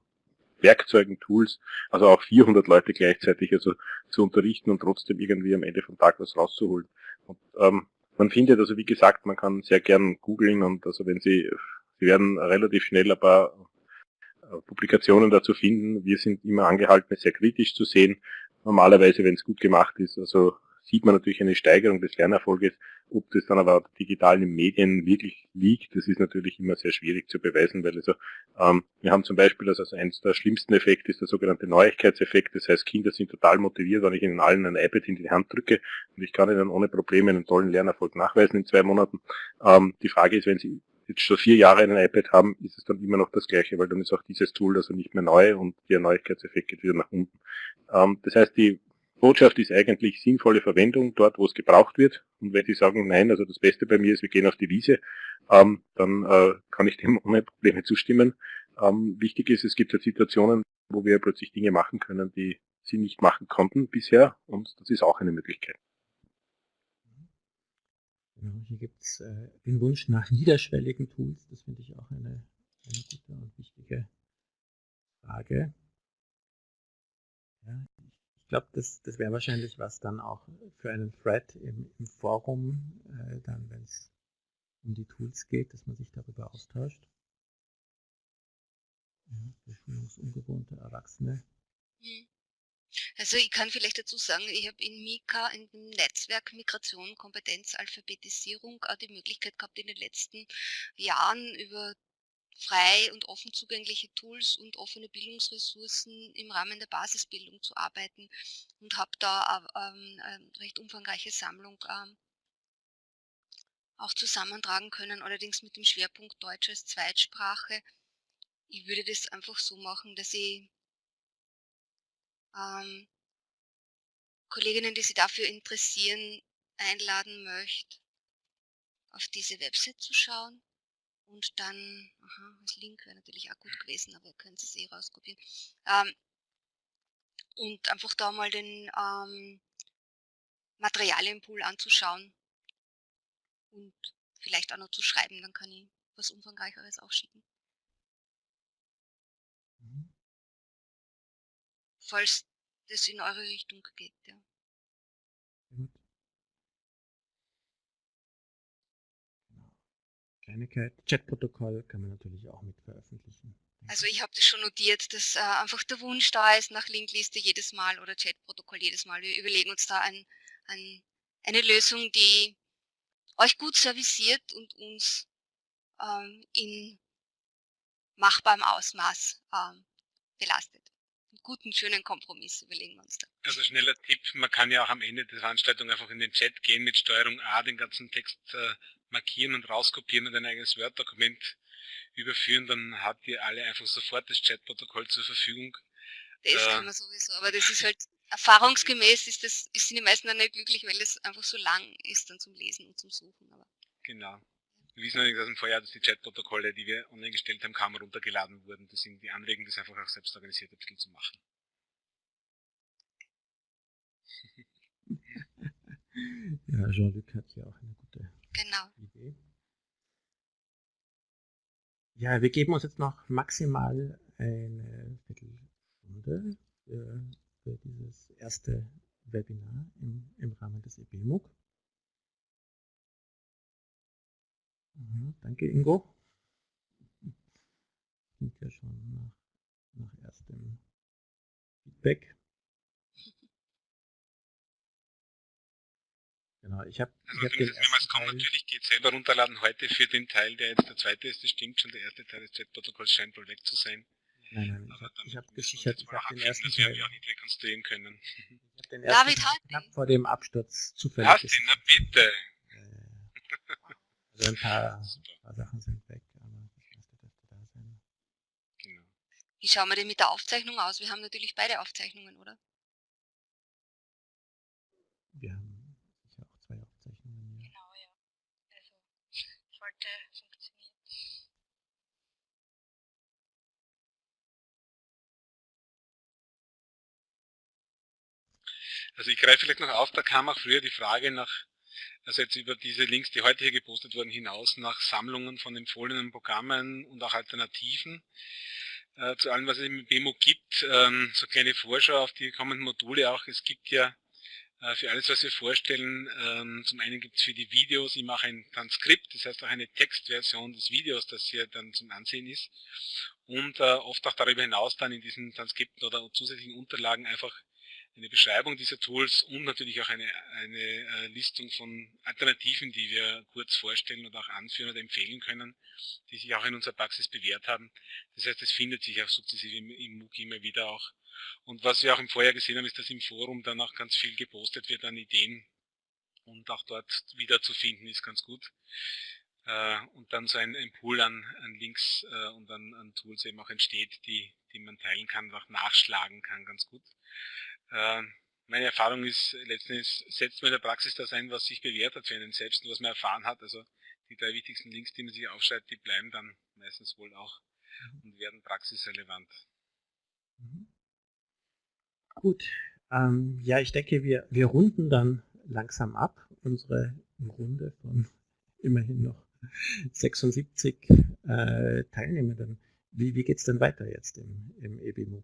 Werkzeugen, Tools, also auch 400 Leute gleichzeitig also zu unterrichten und trotzdem irgendwie am Ende vom Tag was rauszuholen. Und, ähm, man findet also, wie gesagt, man kann sehr gern googeln und also wenn Sie, Sie werden relativ schnell ein paar äh, Publikationen dazu finden. Wir sind immer angehalten, sehr kritisch zu sehen. Normalerweise, wenn es gut gemacht ist, also sieht man natürlich eine Steigerung des Lernerfolges. Ob das dann aber digital in Medien wirklich liegt, das ist natürlich immer sehr schwierig zu beweisen, weil also ähm, wir haben zum Beispiel, also eines der schlimmsten Effekte ist der sogenannte Neuigkeitseffekt. Das heißt, Kinder sind total motiviert, wenn ich ihnen allen ein iPad in die Hand drücke und ich kann ihnen ohne Probleme einen tollen Lernerfolg nachweisen in zwei Monaten. Ähm, die Frage ist, wenn sie jetzt schon vier Jahre ein iPad haben, ist es dann immer noch das gleiche, weil dann ist auch dieses Tool also nicht mehr neu und der Neuigkeitseffekt geht wieder nach unten. Ähm, das heißt, die Botschaft ist eigentlich sinnvolle Verwendung dort, wo es gebraucht wird. Und wenn Sie sagen, nein, also das Beste bei mir ist, wir gehen auf die Wiese, ähm, dann äh, kann ich dem ohne Probleme zustimmen. Ähm, wichtig ist, es gibt ja Situationen, wo wir plötzlich Dinge machen können, die Sie nicht machen konnten bisher. Und das ist auch eine Möglichkeit.
Genau, hier gibt es äh, den Wunsch nach niederschwelligen Tools. Das finde ich auch eine, eine gute und wichtige Frage. Ja, ich glaube, das, das wäre wahrscheinlich was dann auch für einen Thread im, im Forum, äh, dann wenn es um die Tools geht, dass man sich darüber austauscht. Ja, Erwachsene.
Mhm. Also ich kann vielleicht dazu sagen, ich habe in Mika, in dem Netzwerk Migration, Kompetenz, Alphabetisierung auch die Möglichkeit gehabt, in den letzten Jahren über frei und offen zugängliche Tools und offene Bildungsressourcen im Rahmen der Basisbildung zu arbeiten und habe da ähm, eine recht umfangreiche Sammlung ähm, auch zusammentragen können, allerdings mit dem Schwerpunkt Deutsch als Zweitsprache. Ich würde das einfach so machen, dass ich ähm, Kolleginnen, die sich dafür interessieren, einladen möchte, auf diese Website zu schauen. Und dann, aha, das Link wäre natürlich auch gut gewesen, aber ihr könnt es eh rauskopieren. Ähm, und einfach da mal den ähm, Materialienpool anzuschauen und vielleicht auch noch zu schreiben, dann kann ich was Umfangreicheres auch schicken. Mhm. Falls das in eure Richtung geht, ja.
Kleinigkeit. Chatprotokoll kann man natürlich auch mit veröffentlichen.
Also ich habe das schon notiert, dass äh, einfach der Wunsch da ist nach Linkliste jedes Mal oder Chatprotokoll jedes Mal. Wir überlegen uns da ein, ein, eine Lösung, die euch gut serviciert und uns ähm, in machbarem Ausmaß ähm, belastet. Einen guten, schönen Kompromiss überlegen wir uns da.
Also schneller Tipp, man kann ja auch am Ende der Veranstaltung einfach in den Chat gehen mit Steuerung A, den ganzen Text äh, markieren und rauskopieren und ein eigenes Word-Dokument überführen, dann habt ihr alle einfach sofort das Chatprotokoll zur Verfügung.
Das äh, kann man sowieso, aber das ist halt erfahrungsgemäß ist das, sind die meisten dann nicht glücklich, weil es einfach so lang ist dann zum Lesen und zum Suchen. Aber.
Genau. Wir wissen allerdings aus dem Vorjahr, dass die Chatprotokolle, die wir online gestellt haben, kaum runtergeladen wurden. Deswegen die Anregung, das einfach auch selbst organisiert ein bisschen zu machen.
ja, Jean-Luc hat ja auch eine gute
genau.
Idee. Ja, wir geben uns jetzt noch maximal eine Viertelstunde für, für dieses erste Webinar im, im Rahmen des EBMUG. Mhm, danke Ingo. Klingt ja schon nach, nach erstem Feedback. Genau, ich habe
also hab den ersten kommt, natürlich geht selber runterladen heute für den Teil, der jetzt der zweite ist, das stimmt schon, der erste Teil des Chat-Protokolls scheint wohl weg zu sein.
Nein, nein, ich habe hab gesichert, ich habe den ersten Teil.
Wir auch nicht rekonstruieren können.
Ich habe den ersten David, Teil knapp vor dem Absturz zufällig.
Hast ihn, na bitte!
Also ein paar, paar Sachen sind weg, aber das meiste dürfte da sein.
Genau. Wie schauen wir denn mit der Aufzeichnung aus? Wir haben natürlich beide Aufzeichnungen, oder?
Wir haben zwei Aufzeichnungen.
Ja. Genau, ja. Also sollte funktionieren.
Also ich greife vielleicht noch auf, da kam auch früher die Frage nach, also jetzt über diese Links, die heute hier gepostet wurden, hinaus nach Sammlungen von empfohlenen Programmen und auch Alternativen äh, zu allem, was es im BEMO gibt. Ähm, so kleine Vorschau auf die kommenden Module auch. Es gibt ja äh, für alles, was wir vorstellen. Ähm, zum einen gibt es für die Videos, ich mache ein Transkript, das heißt auch eine Textversion des Videos, das hier dann zum Ansehen ist. Und äh, oft auch darüber hinaus dann in diesen Transkripten oder zusätzlichen Unterlagen einfach eine Beschreibung dieser Tools und natürlich auch eine, eine äh, Listung von Alternativen, die wir kurz vorstellen oder auch anführen oder empfehlen können, die sich auch in unserer Praxis bewährt haben. Das heißt, es findet sich auch sukzessive im, im MOOC immer wieder auch und was wir auch im Vorjahr gesehen haben, ist, dass im Forum dann auch ganz viel gepostet wird an Ideen und auch dort wieder zu finden ist ganz gut. Äh, und dann so ein, ein Pool an, an Links äh, und an, an, Tools eben auch entsteht, die, die man teilen kann, auch nachschlagen kann, ganz gut. Äh, meine Erfahrung ist, letztendlich setzt man in der Praxis das ein, was sich bewährt hat für einen selbst und was man erfahren hat. Also die drei wichtigsten Links, die man sich aufschreibt, die bleiben dann meistens wohl auch mhm. und werden praxisrelevant.
Mhm. Gut, ähm, ja, ich denke, wir, wir runden dann langsam ab, unsere Runde von immerhin noch 76 äh, Teilnehmenden. Wie, wie geht es denn weiter jetzt im, im EBMUG?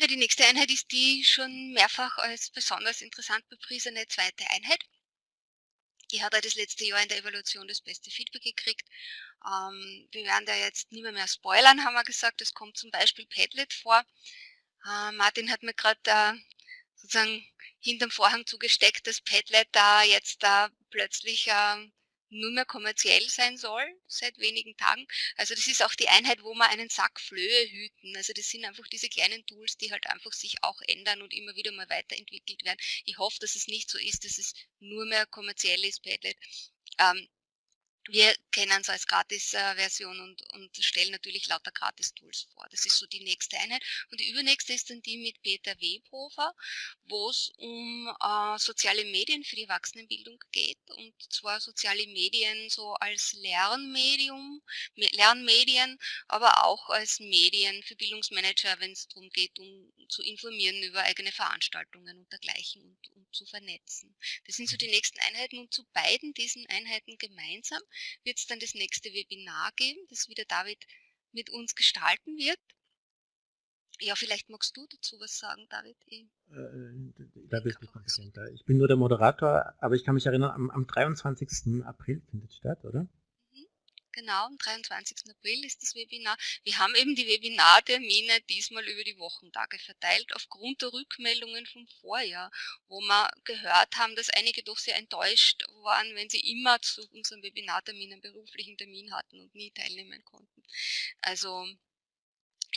Ja, die nächste Einheit ist die schon mehrfach als besonders interessant bepriesene zweite Einheit. Die hat er das letzte Jahr in der Evaluation das beste Feedback gekriegt. Ähm, wir werden da jetzt nicht mehr, mehr spoilern, haben wir gesagt. Es kommt zum Beispiel Padlet vor. Äh, Martin hat mir gerade äh, sozusagen hinterm Vorhang zugesteckt, dass Padlet da jetzt da plötzlich äh, nur mehr kommerziell sein soll, seit wenigen Tagen. Also das ist auch die Einheit, wo wir einen Sack Flöhe hüten. Also das sind einfach diese kleinen Tools, die halt einfach sich auch ändern und immer wieder mal weiterentwickelt werden. Ich hoffe, dass es nicht so ist, dass es nur mehr kommerziell ist, Padlet. Ähm, wir kennen es als Gratis-Version und, und stellen natürlich lauter Gratis-Tools vor. Das ist so die nächste Einheit. Und die übernächste ist dann die mit Peter Webhofer, wo es um äh, soziale Medien für die Erwachsenenbildung geht. Und zwar soziale Medien so als Lernmedium, Lernmedien, aber auch als Medien für Bildungsmanager, wenn es darum geht, um zu informieren über eigene Veranstaltungen und dergleichen und, und zu vernetzen. Das sind so die nächsten Einheiten und zu beiden diesen Einheiten gemeinsam wird es dann das nächste Webinar geben, das wieder David mit uns gestalten wird. Ja, vielleicht magst du dazu was sagen, David. Ich,
äh, da bist du kompetenter. Ich bin nur der Moderator, aber ich kann mich erinnern, am, am 23. April findet statt, oder?
Genau, am 23. April ist das Webinar. Wir haben eben die Webinartermine diesmal über die Wochentage verteilt, aufgrund der Rückmeldungen vom Vorjahr, wo wir gehört haben, dass einige doch sehr enttäuscht waren, wenn sie immer zu unseren Webinarterminen einen beruflichen Termin hatten und nie teilnehmen konnten. Also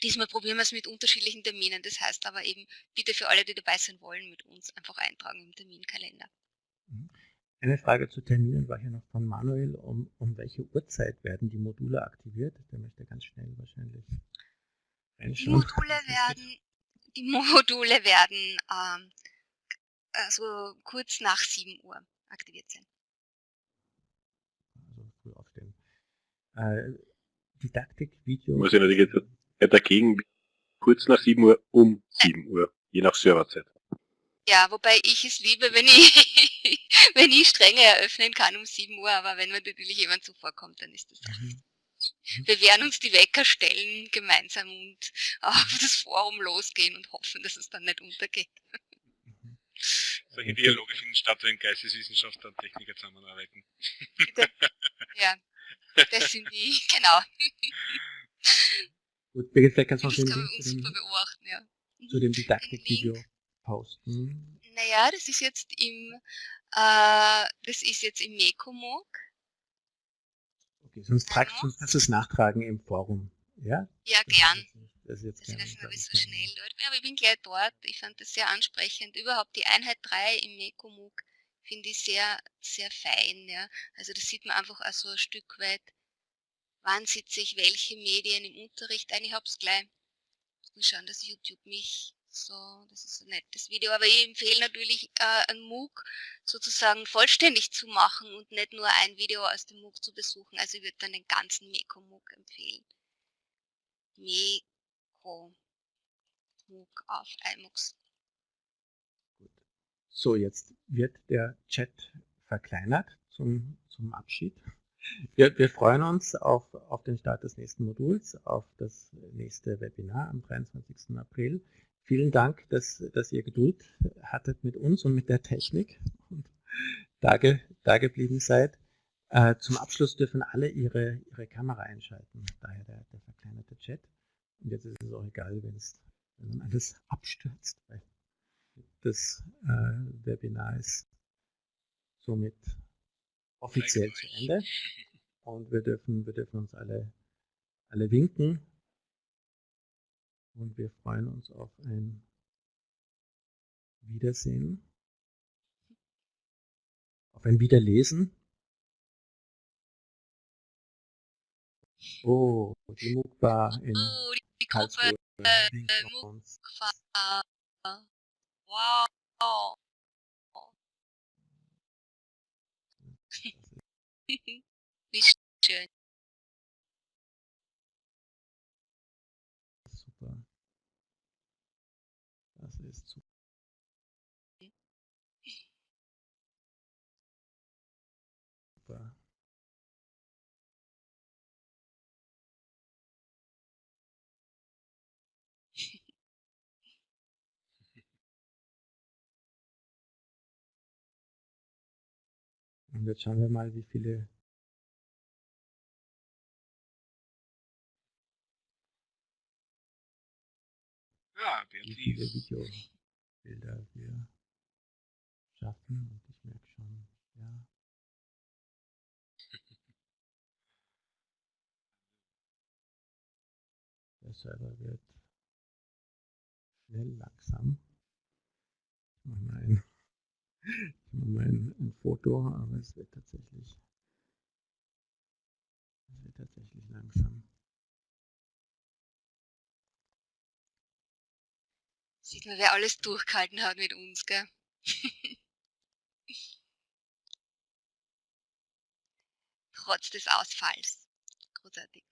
diesmal probieren wir es mit unterschiedlichen Terminen. Das heißt aber eben, bitte für alle, die dabei sein wollen, mit uns einfach eintragen im Terminkalender.
Mhm. Eine Frage zu Terminen war hier noch von Manuel. Um, um welche Uhrzeit werden die Module aktiviert? Der möchte ganz schnell wahrscheinlich
Die Module werden, die Module werden ähm, also kurz nach 7 Uhr aktiviert sein.
Also früh aufstehen. Äh, Didaktik-Video.
Muss ich natürlich jetzt dagegen kurz nach 7 Uhr um 7 Uhr, je nach Serverzeit.
Ja, wobei ich es liebe, wenn ich, wenn ich strenge eröffnen kann um 7 Uhr, aber wenn mir natürlich jemand zuvorkommt, dann ist das mhm. wir werden uns die Wecker stellen gemeinsam und auf das Forum losgehen und hoffen, dass es dann nicht untergeht.
Mhm. Solche Dialoge finden statt, wenn Geisteswissenschaftler und Techniker zusammenarbeiten.
ja, das sind die, genau.
Gut, Birgit, vielleicht kannst du noch
das kann man uns super beobachten, ja.
Zu dem Didaktikvideo posten?
Naja, das ist jetzt im, äh, das ist jetzt im Mekomog.
Okay, sonst, trag, sonst kannst du es nachtragen im Forum. Ja,
ja das gern. Ist nicht, das ist jetzt das ist nicht so schnell dort. Ja, aber ich bin gleich dort. Ich fand das sehr ansprechend. Überhaupt die Einheit 3 im Mekomog finde ich sehr, sehr fein. Ja. Also das sieht man einfach auch so ein Stück weit, wann sitze ich welche Medien im Unterricht ein. Ich habe es gleich. Ich muss schauen, dass YouTube mich so, das ist ein nettes Video, aber ich empfehle natürlich, äh, ein MOOC sozusagen vollständig zu machen und nicht nur ein Video aus dem MOOC zu besuchen. Also ich würde dann den ganzen Meko-MOOC empfehlen. Meko MOOC auf iMOOCs.
So, jetzt wird der Chat verkleinert zum, zum Abschied. Wir, wir freuen uns auf, auf den Start des nächsten Moduls, auf das nächste Webinar am 23. April. Vielen Dank, dass, dass ihr Geduld hattet mit uns und mit der Technik und da, da geblieben seid. Äh, zum Abschluss dürfen alle ihre, ihre Kamera einschalten, daher der, der verkleinerte Chat. Und jetzt ist es auch egal, wenn es wenn alles abstürzt, weil das äh, Webinar ist somit offiziell zu Ende. Und wir dürfen, wir dürfen uns alle, alle winken und wir freuen uns auf ein Wiedersehen, auf ein Wiederlesen. Oh, die MOOC-Bar in oh,
die Karlsruhe. äh, Wow. Wie schön.
Super. Das ist super. Super. Und jetzt schauen wir mal, wie viele
Ja,
wie viele
Beatrice.
Videobilder wir schaffen. Und ich merke schon, ja. Der Server wird schnell langsam. Ich mache mal ein, mal ein, ein Foto, aber es wird tatsächlich, es wird tatsächlich langsam.
Sieht man, wer alles durchgehalten hat mit uns, gell? Trotz des Ausfalls. Großartig.